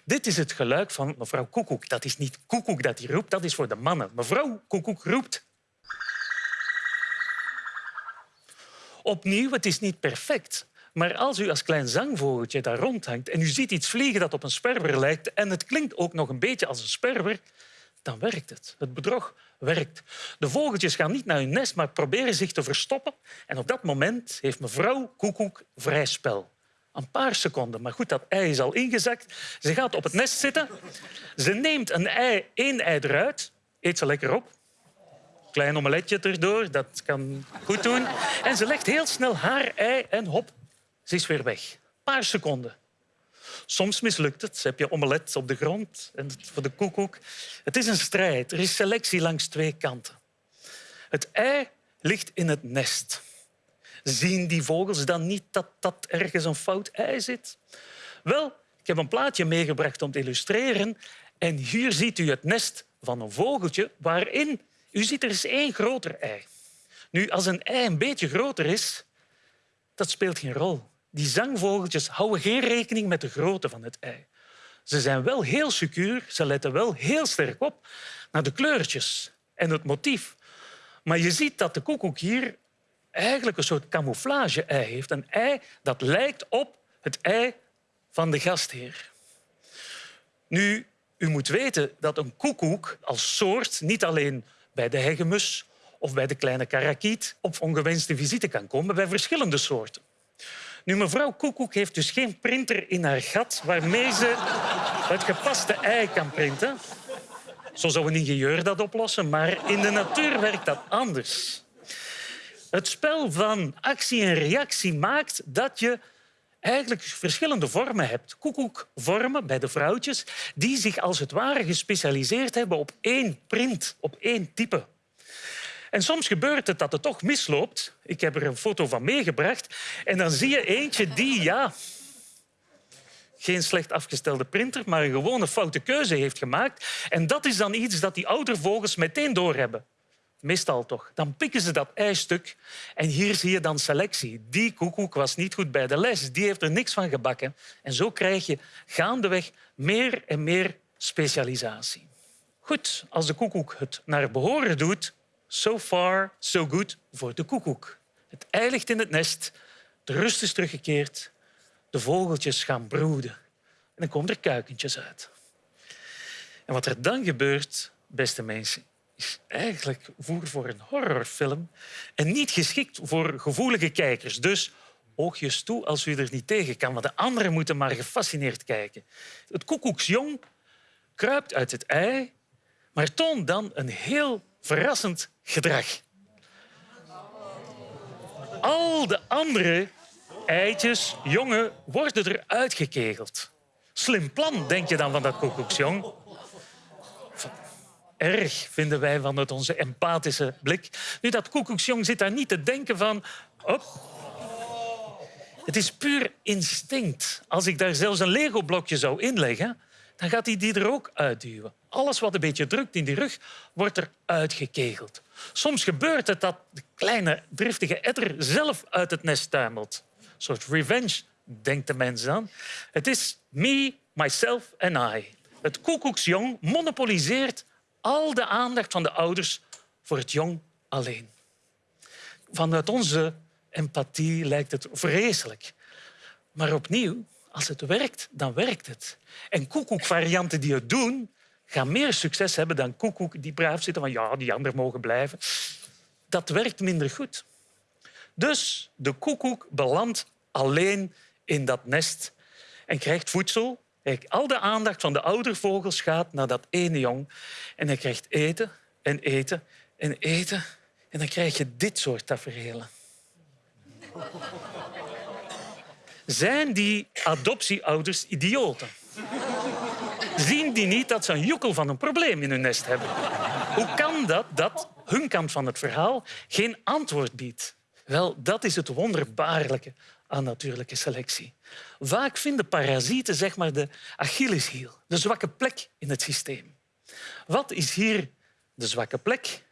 Dit is het geluid van mevrouw Koekoek. Dat is niet Koekoek dat hij roept, dat is voor de mannen. Mevrouw Koekoek roept. Opnieuw, het is niet perfect. Maar als u als klein zangvogeltje daar rondhangt en u ziet iets vliegen dat op een sperwer lijkt en het klinkt ook nog een beetje als een sperwer, dan werkt het. Het bedrog werkt. De vogeltjes gaan niet naar hun nest, maar proberen zich te verstoppen. En op dat moment heeft mevrouw Koekoek vrij spel. Een paar seconden, maar goed, dat ei is al ingezakt. Ze gaat op het nest zitten. Ze neemt een ei, één ei eruit, eet ze lekker op. Klein omeletje erdoor, dat kan goed doen. En ze legt heel snel haar ei en hop, ze is weer weg. Een paar seconden. Soms mislukt het. heb je omelet op de grond en voor de koekoek. Het is een strijd. Er is selectie langs twee kanten. Het ei ligt in het nest. Zien die vogels dan niet dat dat ergens een fout ei zit? Wel, ik heb een plaatje meegebracht om te illustreren. En hier ziet u het nest van een vogeltje waarin... U ziet er is één groter ei. Nu, als een ei een beetje groter is, dat speelt geen rol. Die zangvogeltjes houden geen rekening met de grootte van het ei. Ze zijn wel heel secuur, ze letten wel heel sterk op naar de kleurtjes en het motief. Maar je ziet dat de koekoek hier eigenlijk een soort camouflage-ei heeft. Een ei dat lijkt op het ei van de gastheer. Nu, u moet weten dat een koekoek als soort niet alleen bij de hegemus of bij de kleine karakiet op ongewenste visite kan komen, bij verschillende soorten. Nu, mevrouw Koekoek heeft dus geen printer in haar gat waarmee ze het gepaste ei kan printen. Zo zou een ingenieur dat oplossen, maar in de natuur werkt dat anders. Het spel van actie en reactie maakt dat je eigenlijk verschillende vormen hebt. Koekoekvormen bij de vrouwtjes die zich als het ware gespecialiseerd hebben op één print, op één type. En soms gebeurt het dat het toch misloopt. Ik heb er een foto van meegebracht. En dan zie je eentje die, ja, geen slecht afgestelde printer, maar een gewone foute keuze heeft gemaakt. En dat is dan iets dat die oudervogels meteen doorhebben. Meestal toch. Dan pikken ze dat eistuk en hier zie je dan selectie. Die koekoek was niet goed bij de les, die heeft er niks van gebakken. En zo krijg je gaandeweg meer en meer specialisatie. Goed, als de koekoek het naar behoren doet, So far, so good voor de koekoek. Het ei ligt in het nest, de rust is teruggekeerd, de vogeltjes gaan broeden en dan komen er kuikentjes uit. En wat er dan gebeurt, beste mensen, is eigenlijk voer voor een horrorfilm en niet geschikt voor gevoelige kijkers. Dus oogjes toe als u er niet tegen kan, want de anderen moeten maar gefascineerd kijken. Het koekoeksjong kruipt uit het ei, maar toont dan een heel verrassend gedrag. Al de andere eitjes, jongen, worden eruit gekegeld. Slim plan, denk je dan van dat koekoeksjong. Erg vinden wij van het onze empathische blik. Nu, dat koekoeksjong zit daar niet te denken van... Oh. Het is puur instinct. Als ik daar zelfs een Lego-blokje zou inleggen, dan gaat hij die er ook uitduwen. Alles wat een beetje drukt in die rug, wordt er uitgekegeld. Soms gebeurt het dat de kleine driftige etter zelf uit het nest tuimelt. Een soort revenge, denkt de mens dan. Het is me, myself en I. Het koekoeksjong monopoliseert al de aandacht van de ouders voor het jong alleen. Vanuit onze empathie lijkt het vreselijk. Maar opnieuw, als het werkt, dan werkt het. En koekoekvarianten die het doen, gaan meer succes hebben dan koekoek die braaf zitten van ja, die anderen mogen blijven. Dat werkt minder goed. Dus de koekoek belandt alleen in dat nest en krijgt voedsel. Al de aandacht van de oudervogels gaat naar dat ene jong. En hij krijgt eten en eten en eten. En dan krijg je dit soort tafereelen. Zijn die adoptieouders idioten? Zien die niet dat ze een joekel van een probleem in hun nest hebben? Hoe kan dat dat hun kant van het verhaal geen antwoord biedt? Wel, dat is het wonderbaarlijke aan natuurlijke selectie. Vaak vinden parasieten zeg maar, de Achilleshiel, de zwakke plek in het systeem. Wat is hier de zwakke plek?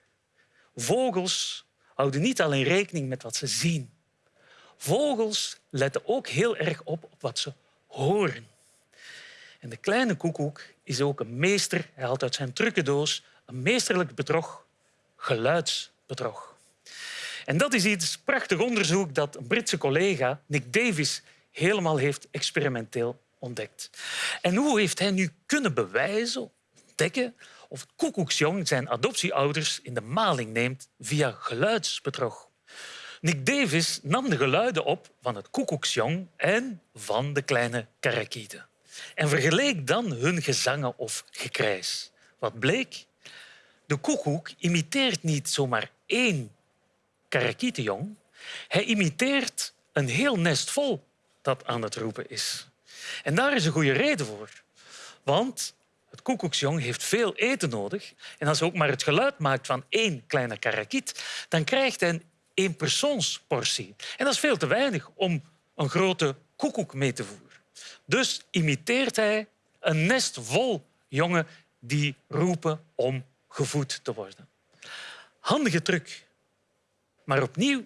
Vogels houden niet alleen rekening met wat ze zien. Vogels letten ook heel erg op wat ze horen. En de kleine koekoek is ook een meester. Hij haalt uit zijn trucendoos een meesterlijk bedrog, geluidsbedrog. En dat is iets prachtig onderzoek dat een Britse collega, Nick Davis, helemaal heeft experimenteel ontdekt. En hoe heeft hij nu kunnen bewijzen, ontdekken, of het koekoeksjong zijn adoptieouders in de maling neemt via geluidsbedrog. Nick Davis nam de geluiden op van het koekoeksjong en van de kleine karakieten en vergeleek dan hun gezangen of gekrijs. Wat bleek? De koekoek imiteert niet zomaar één karakietenjong. Hij imiteert een heel nest vol dat aan het roepen is. En daar is een goede reden voor. Want het koekoeksjong heeft veel eten nodig. En als hij ook maar het geluid maakt van één kleine karakiet, dan krijgt hij een eenpersoonsportie. En dat is veel te weinig om een grote koekoek mee te voeren. Dus imiteert hij een nest vol jongen die roepen om gevoed te worden. Handige truc. Maar opnieuw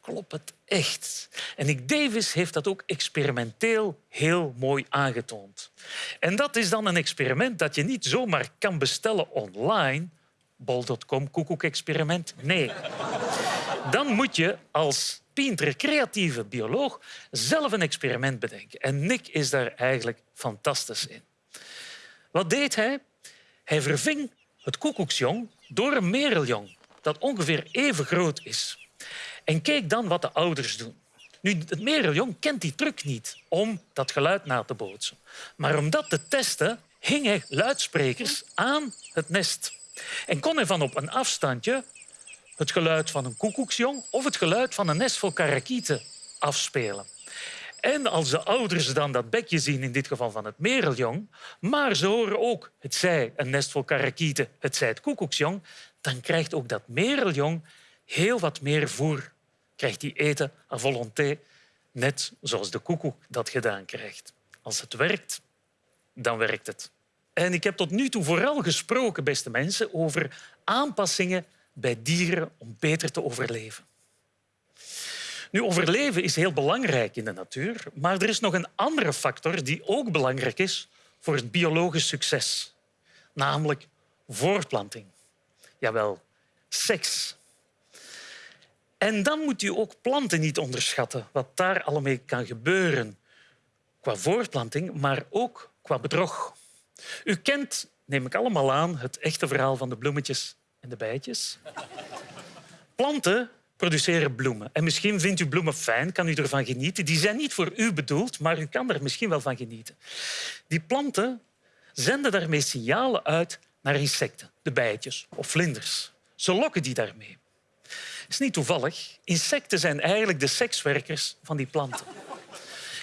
klopt het echt. En Nick Davis heeft dat ook experimenteel heel mooi aangetoond. En dat is dan een experiment dat je niet zomaar kan bestellen online. Bol.com, koekoek-experiment. Nee. Dan moet je als Pinter, creatieve bioloog, zelf een experiment bedenken. En Nick is daar eigenlijk fantastisch in. Wat deed hij? Hij verving het koekoeksjong door een mereljong dat ongeveer even groot is. En keek dan wat de ouders doen. Nu, het mereljong kent die truc niet om dat geluid na te bootsen. Maar om dat te testen hing hij luidsprekers aan het nest. En kon hij van op een afstandje het geluid van een koekoeksjong of het geluid van een nest vol karakieten afspelen. En als de ouders dan dat bekje zien, in dit geval van het mereljong, maar ze horen ook het zij een nest vol karakieten, het zij het koekoeksjong, dan krijgt ook dat mereljong heel wat meer voer. Krijgt die eten à volonté, net zoals de koekoek dat gedaan krijgt. Als het werkt, dan werkt het. En ik heb tot nu toe vooral gesproken, beste mensen, over aanpassingen bij dieren om beter te overleven. Nu, overleven is heel belangrijk in de natuur, maar er is nog een andere factor die ook belangrijk is voor het biologisch succes, namelijk voortplanting. Jawel, seks. En dan moet u ook planten niet onderschatten, wat daar allemaal kan gebeuren qua voortplanting, maar ook qua bedrog. U kent, neem ik allemaal aan, het echte verhaal van de bloemetjes en de bijtjes. Planten produceren bloemen. En misschien vindt u bloemen fijn, kan u ervan genieten. Die zijn niet voor u bedoeld, maar u kan er misschien wel van genieten. Die planten zenden daarmee signalen uit naar insecten, de bijtjes of vlinders. Ze lokken die daarmee. Het is niet toevallig. Insecten zijn eigenlijk de sekswerkers van die planten.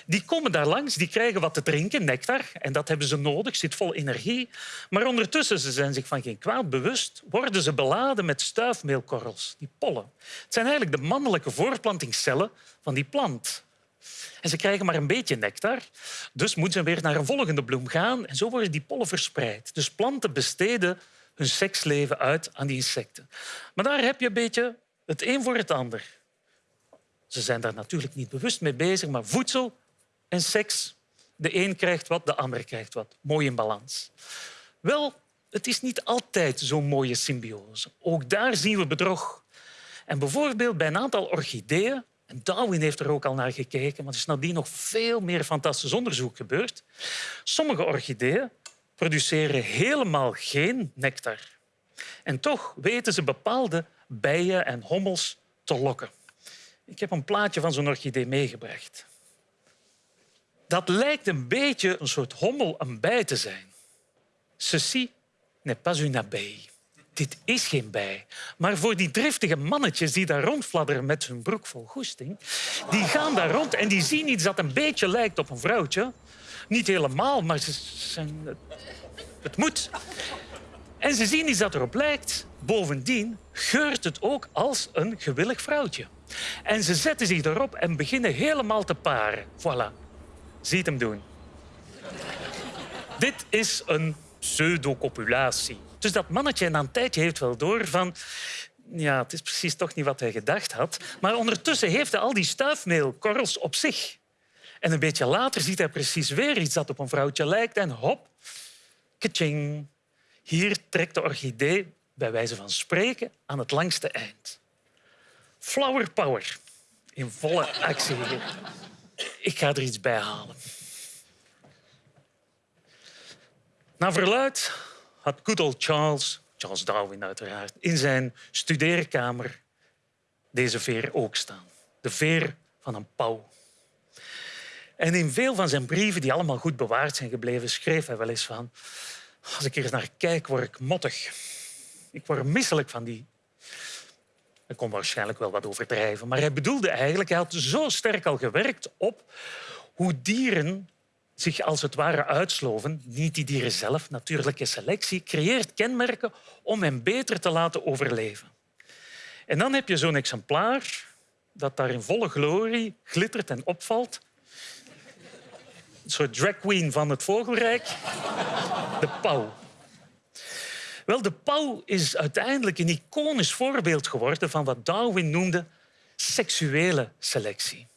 Die komen daar langs, die krijgen wat te drinken, nectar. En dat hebben ze nodig, zit vol energie. Maar ondertussen ze zijn zich van geen kwaad bewust, worden ze beladen met stuifmeelkorrels, die pollen. Het zijn eigenlijk de mannelijke voortplantingscellen van die plant. En ze krijgen maar een beetje nectar, dus moeten ze weer naar een volgende bloem gaan. En zo worden die pollen verspreid. Dus planten besteden hun seksleven uit aan die insecten. Maar daar heb je een beetje het een voor het ander. Ze zijn daar natuurlijk niet bewust mee bezig, maar voedsel en seks. De een krijgt wat, de ander krijgt wat. Mooi in balans. Wel, het is niet altijd zo'n mooie symbiose. Ook daar zien we bedrog. En bijvoorbeeld bij een aantal orchideeën, en Darwin heeft er ook al naar gekeken, maar er is nadien nog veel meer fantastisch onderzoek gebeurd. Sommige orchideeën produceren helemaal geen nectar. En toch weten ze bepaalde bijen en hommels te lokken. Ik heb een plaatje van zo'n orchidee meegebracht. Dat lijkt een beetje een soort hommel een bij te zijn. Ceci n'est pas une abeille. Dit is geen bij. Maar voor die driftige mannetjes die daar rondfladderen met hun broek vol goesting, die gaan daar rond en die zien iets dat een beetje lijkt op een vrouwtje. Niet helemaal, maar ze zijn... het moet. En ze zien iets dat erop lijkt. Bovendien geurt het ook als een gewillig vrouwtje. En ze zetten zich erop en beginnen helemaal te paren. Voilà. Ziet hem doen. Dit is een pseudocopulatie. Dus dat mannetje na een tijdje heeft wel door van... Ja, het is precies toch niet wat hij gedacht had. Maar ondertussen heeft hij al die stuifmeelkorrels op zich. En een beetje later ziet hij precies weer iets dat op een vrouwtje lijkt. En hop, kaching. Hier trekt de orchidee, bij wijze van spreken, aan het langste eind. Flower power. In volle actie. Ik ga er iets bij halen. Naar verluid had good old Charles, Charles Darwin uiteraard, in zijn studeerkamer deze veer ook staan. De veer van een pauw. En in veel van zijn brieven, die allemaal goed bewaard zijn gebleven, schreef hij wel eens van... Als ik er naar kijk, word ik mottig. Ik word misselijk van die... Ik kon waarschijnlijk wel wat overdrijven, maar hij bedoelde eigenlijk... Hij had zo sterk al gewerkt op hoe dieren zich als het ware uitsloven. Niet die dieren zelf, natuurlijke selectie creëert kenmerken om hen beter te laten overleven. En dan heb je zo'n exemplaar dat daar in volle glorie glittert en opvalt. Een soort drag queen van het vogelrijk. De pauw. Wel, de pauw is uiteindelijk een iconisch voorbeeld geworden van wat Darwin noemde seksuele selectie.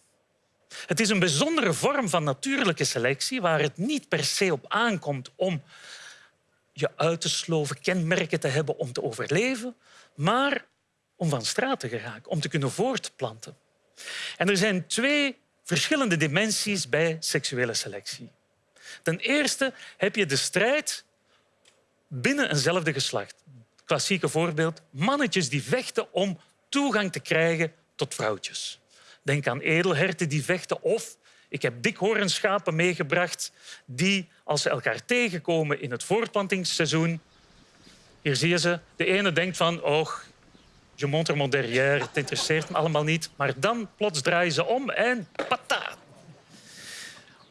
Het is een bijzondere vorm van natuurlijke selectie waar het niet per se op aankomt om je uit te sloven, kenmerken te hebben om te overleven, maar om van straat te geraken, om te kunnen voortplanten. En er zijn twee verschillende dimensies bij seksuele selectie. Ten eerste heb je de strijd binnen eenzelfde geslacht. Klassieke voorbeeld, mannetjes die vechten om toegang te krijgen tot vrouwtjes. Denk aan edelherten die vechten of ik heb dikhoornschapen meegebracht die, als ze elkaar tegenkomen in het voortplantingsseizoen, hier zie je ze, de ene denkt van, oh, je montre mon derrière, het interesseert me allemaal niet. Maar dan plots draaien ze om en pata.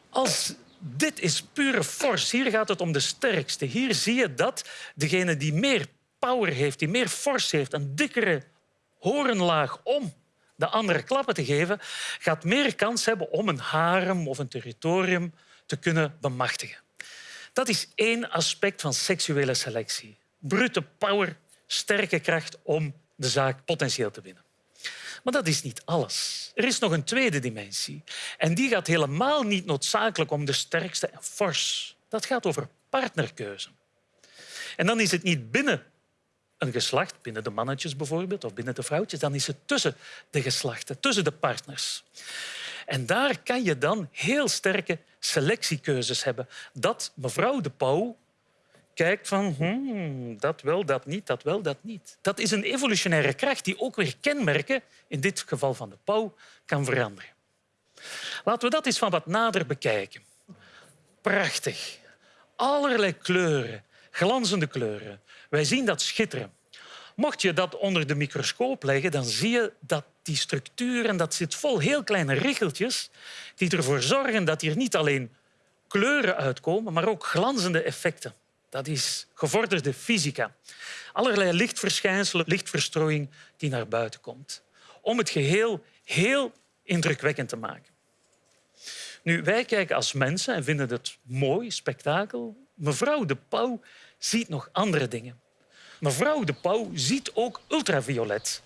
Als dit is pure force. Hier gaat het om de sterkste. Hier zie je dat degene die meer power heeft, die meer force heeft, een dikkere horenlaag om de andere klappen te geven, gaat meer kans hebben om een harem of een territorium te kunnen bemachtigen. Dat is één aspect van seksuele selectie. Brute power, sterke kracht om de zaak potentieel te winnen. Maar dat is niet alles. Er is nog een tweede dimensie. En die gaat helemaal niet noodzakelijk om de sterkste en fors. Dat gaat over partnerkeuze. En dan is het niet binnen een geslacht, binnen de mannetjes bijvoorbeeld, of binnen de vrouwtjes, dan is het tussen de geslachten, tussen de partners. En daar kan je dan heel sterke selectiekeuzes hebben. Dat mevrouw de Pauw kijkt van hmm, dat wel, dat niet, dat wel, dat niet. Dat is een evolutionaire kracht die ook weer kenmerken, in dit geval van de pauw, kan veranderen. Laten we dat eens van wat nader bekijken. Prachtig. Allerlei kleuren, glanzende kleuren. Wij zien dat schitteren. Mocht je dat onder de microscoop leggen, dan zie je dat die structuren, dat zit vol heel kleine richeltjes die ervoor zorgen dat hier niet alleen kleuren uitkomen, maar ook glanzende effecten. Dat is gevorderde fysica. Allerlei lichtverschijnselen, lichtverstrooiing die naar buiten komt. Om het geheel heel indrukwekkend te maken. Nu, wij kijken als mensen en vinden het mooi, spektakel. Mevrouw de Pauw ziet nog andere dingen. Mevrouw de Pauw ziet ook ultraviolet.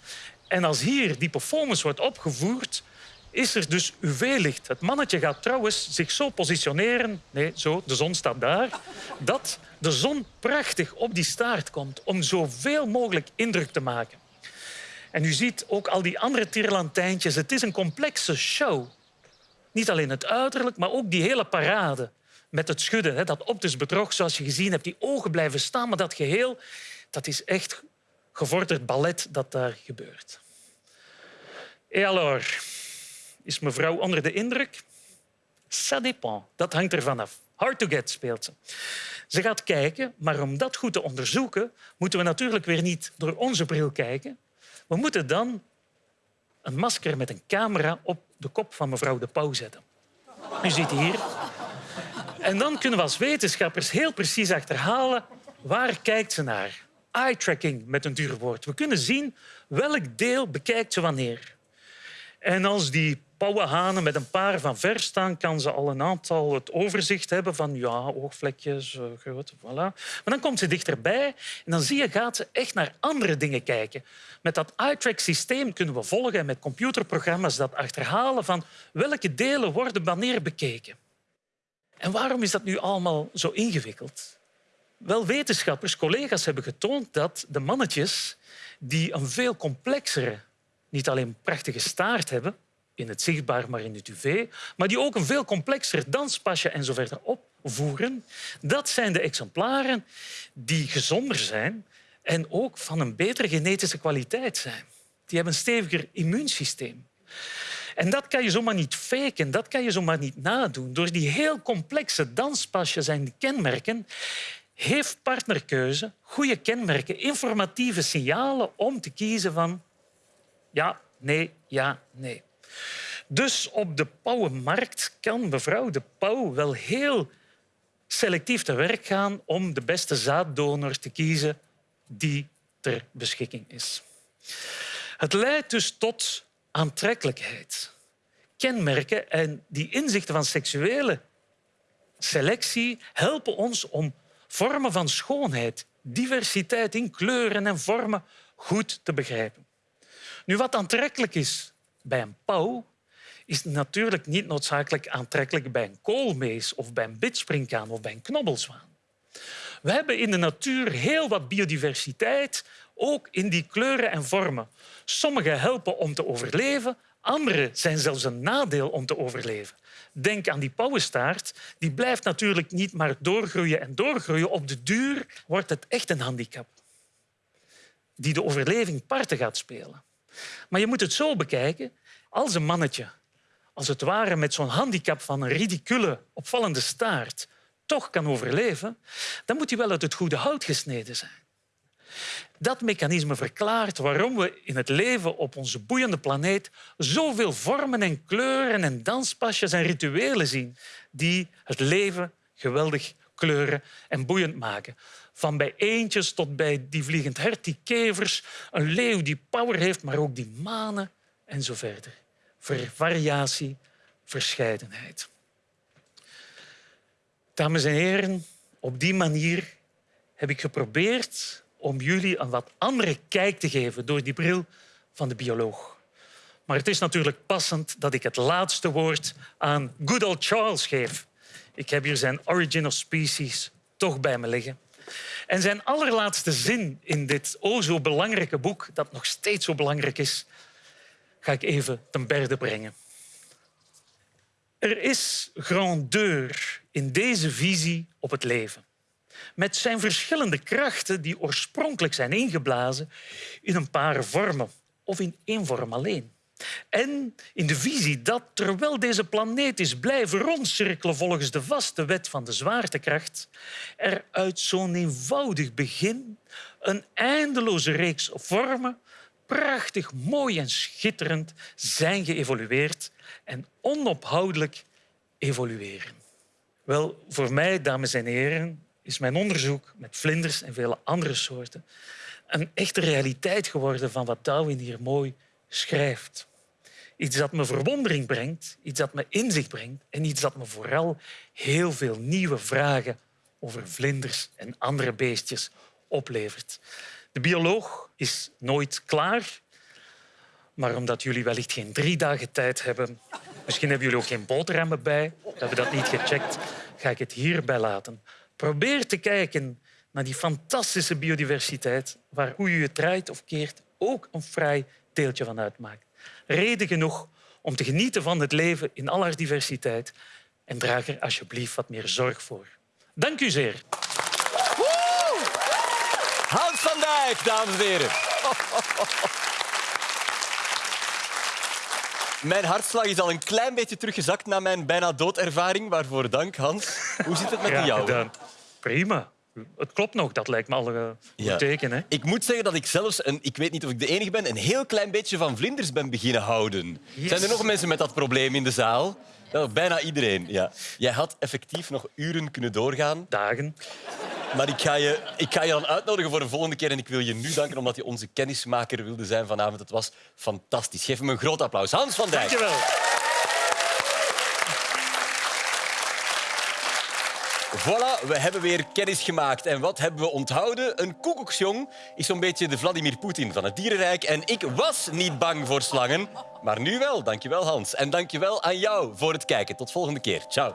En als hier die performance wordt opgevoerd, is er dus UV-licht. Het mannetje gaat trouwens zich zo positioneren, nee, zo, de zon staat daar, dat de zon prachtig op die staart komt om zoveel mogelijk indruk te maken. En u ziet ook al die andere tierlantijntjes. Het is een complexe show. Niet alleen het uiterlijk, maar ook die hele parade. Met het schudden, dat optisch bedrog, zoals je gezien hebt. Die ogen blijven staan, maar dat geheel dat is echt gevorderd ballet dat daar gebeurt. Et alors, is mevrouw onder de indruk? Ça dépend. Dat hangt ervan af. Hard to get speelt ze. Ze gaat kijken, maar om dat goed te onderzoeken moeten we natuurlijk weer niet door onze bril kijken. We moeten dan een masker met een camera op de kop van mevrouw de Pauw zetten. U ziet hier. En dan kunnen we als wetenschappers heel precies achterhalen waar kijkt ze naar. Eye tracking met een duur woord. We kunnen zien welk deel bekijkt ze wanneer. En als die pauwenhanen met een paar van ver staan, kan ze al een aantal het overzicht hebben van ja, oogvlekjes, groot, voilà. Maar dan komt ze dichterbij en dan zie je, gaat ze echt naar andere dingen kijken. Met dat eye-track-systeem kunnen we volgen en met computerprogramma's dat achterhalen van welke delen worden wanneer bekeken. En waarom is dat nu allemaal zo ingewikkeld? Wel, wetenschappers, collega's hebben getoond dat de mannetjes die een veel complexere niet alleen prachtige staart hebben, in het zichtbaar, maar in het UV, maar die ook een veel complexer danspasje en zo verder op voeren, dat zijn de exemplaren die gezonder zijn en ook van een betere genetische kwaliteit zijn. Die hebben een steviger immuunsysteem. En dat kan je zomaar niet faken, dat kan je zomaar niet nadoen. Door die heel complexe danspasjes en kenmerken heeft partnerkeuze goede kenmerken, informatieve signalen om te kiezen van ja, nee, ja, nee. Dus op de pauwenmarkt kan mevrouw de pauw wel heel selectief te werk gaan om de beste zaaddonor te kiezen die ter beschikking is. Het leidt dus tot aantrekkelijkheid. Kenmerken en die inzichten van seksuele selectie helpen ons om vormen van schoonheid, diversiteit in kleuren en vormen goed te begrijpen. Nu, wat aantrekkelijk is bij een pauw, is natuurlijk niet noodzakelijk aantrekkelijk bij een koolmees of bij een bidspringkaan of bij een knobbelzwaan. We hebben in de natuur heel wat biodiversiteit, ook in die kleuren en vormen. Sommige helpen om te overleven, andere zijn zelfs een nadeel om te overleven. Denk aan die pauwenstaart. Die blijft natuurlijk niet maar doorgroeien en doorgroeien. Op de duur wordt het echt een handicap die de overleving parten gaat spelen. Maar je moet het zo bekijken. Als een mannetje, als het ware met zo'n handicap van een ridicule, opvallende staart, toch kan overleven, dan moet hij wel uit het goede hout gesneden zijn. Dat mechanisme verklaart waarom we in het leven op onze boeiende planeet zoveel vormen en kleuren en danspasjes en rituelen zien die het leven geweldig kleuren en boeiend maken. Van bij eendjes tot bij die vliegend hert, die kevers, een leeuw die power heeft, maar ook die manen en zo verder. Variatie, verscheidenheid. Dames en heren, op die manier heb ik geprobeerd om jullie een wat andere kijk te geven door die bril van de bioloog. Maar het is natuurlijk passend dat ik het laatste woord aan good old Charles geef. Ik heb hier zijn Origin of Species toch bij me liggen. En zijn allerlaatste zin in dit o zo belangrijke boek, dat nog steeds zo belangrijk is, ga ik even ten berde brengen. Er is grandeur in deze visie op het leven met zijn verschillende krachten die oorspronkelijk zijn ingeblazen in een paar vormen of in één vorm alleen. En in de visie dat, terwijl deze planeet is blijven rondcirkelen volgens de vaste wet van de zwaartekracht, er uit zo'n eenvoudig begin een eindeloze reeks vormen, prachtig, mooi en schitterend, zijn geëvolueerd en onophoudelijk evolueren. Wel, voor mij, dames en heren, is mijn onderzoek met vlinders en vele andere soorten een echte realiteit geworden van wat Darwin hier mooi schrijft. Iets dat me verwondering brengt, iets dat me inzicht brengt en iets dat me vooral heel veel nieuwe vragen over vlinders en andere beestjes oplevert. De bioloog is nooit klaar, maar omdat jullie wellicht geen drie dagen tijd hebben, misschien hebben jullie ook geen boterhammen bij, we hebben dat niet gecheckt, ga ik het hierbij laten. Probeer te kijken naar die fantastische biodiversiteit waar hoe je het draait of keert ook een vrij deeltje van uitmaakt. Reden genoeg om te genieten van het leven in al haar diversiteit en draag er alsjeblieft wat meer zorg voor. Dank u zeer. Hans van Dijk, dames en heren. Mijn hartslag is al een klein beetje teruggezakt na mijn bijna doodervaring. Waarvoor dank, Hans. Hoe zit het met jou? Prima. Het klopt nog, dat lijkt me al een goed teken. Hè? Ik moet zeggen dat ik zelfs, een, ik weet niet of ik de enige ben, een heel klein beetje van vlinders ben beginnen houden. Zijn er nog mensen met dat probleem in de zaal? bijna iedereen, ja. Jij had effectief nog uren kunnen doorgaan. Dagen. Maar ik ga, je, ik ga je dan uitnodigen voor de volgende keer. En ik wil je nu danken omdat je onze kennismaker wilde zijn vanavond. Het was fantastisch. Geef hem een groot applaus. Hans van Dijk. Dank je wel. Voilà, we hebben weer kennis gemaakt. En wat hebben we onthouden? Een koekoeksjong is zo'n beetje de Vladimir Poetin van het dierenrijk. En ik was niet bang voor slangen, maar nu wel. Dankjewel, Hans. En dankjewel aan jou voor het kijken. Tot volgende keer. Ciao.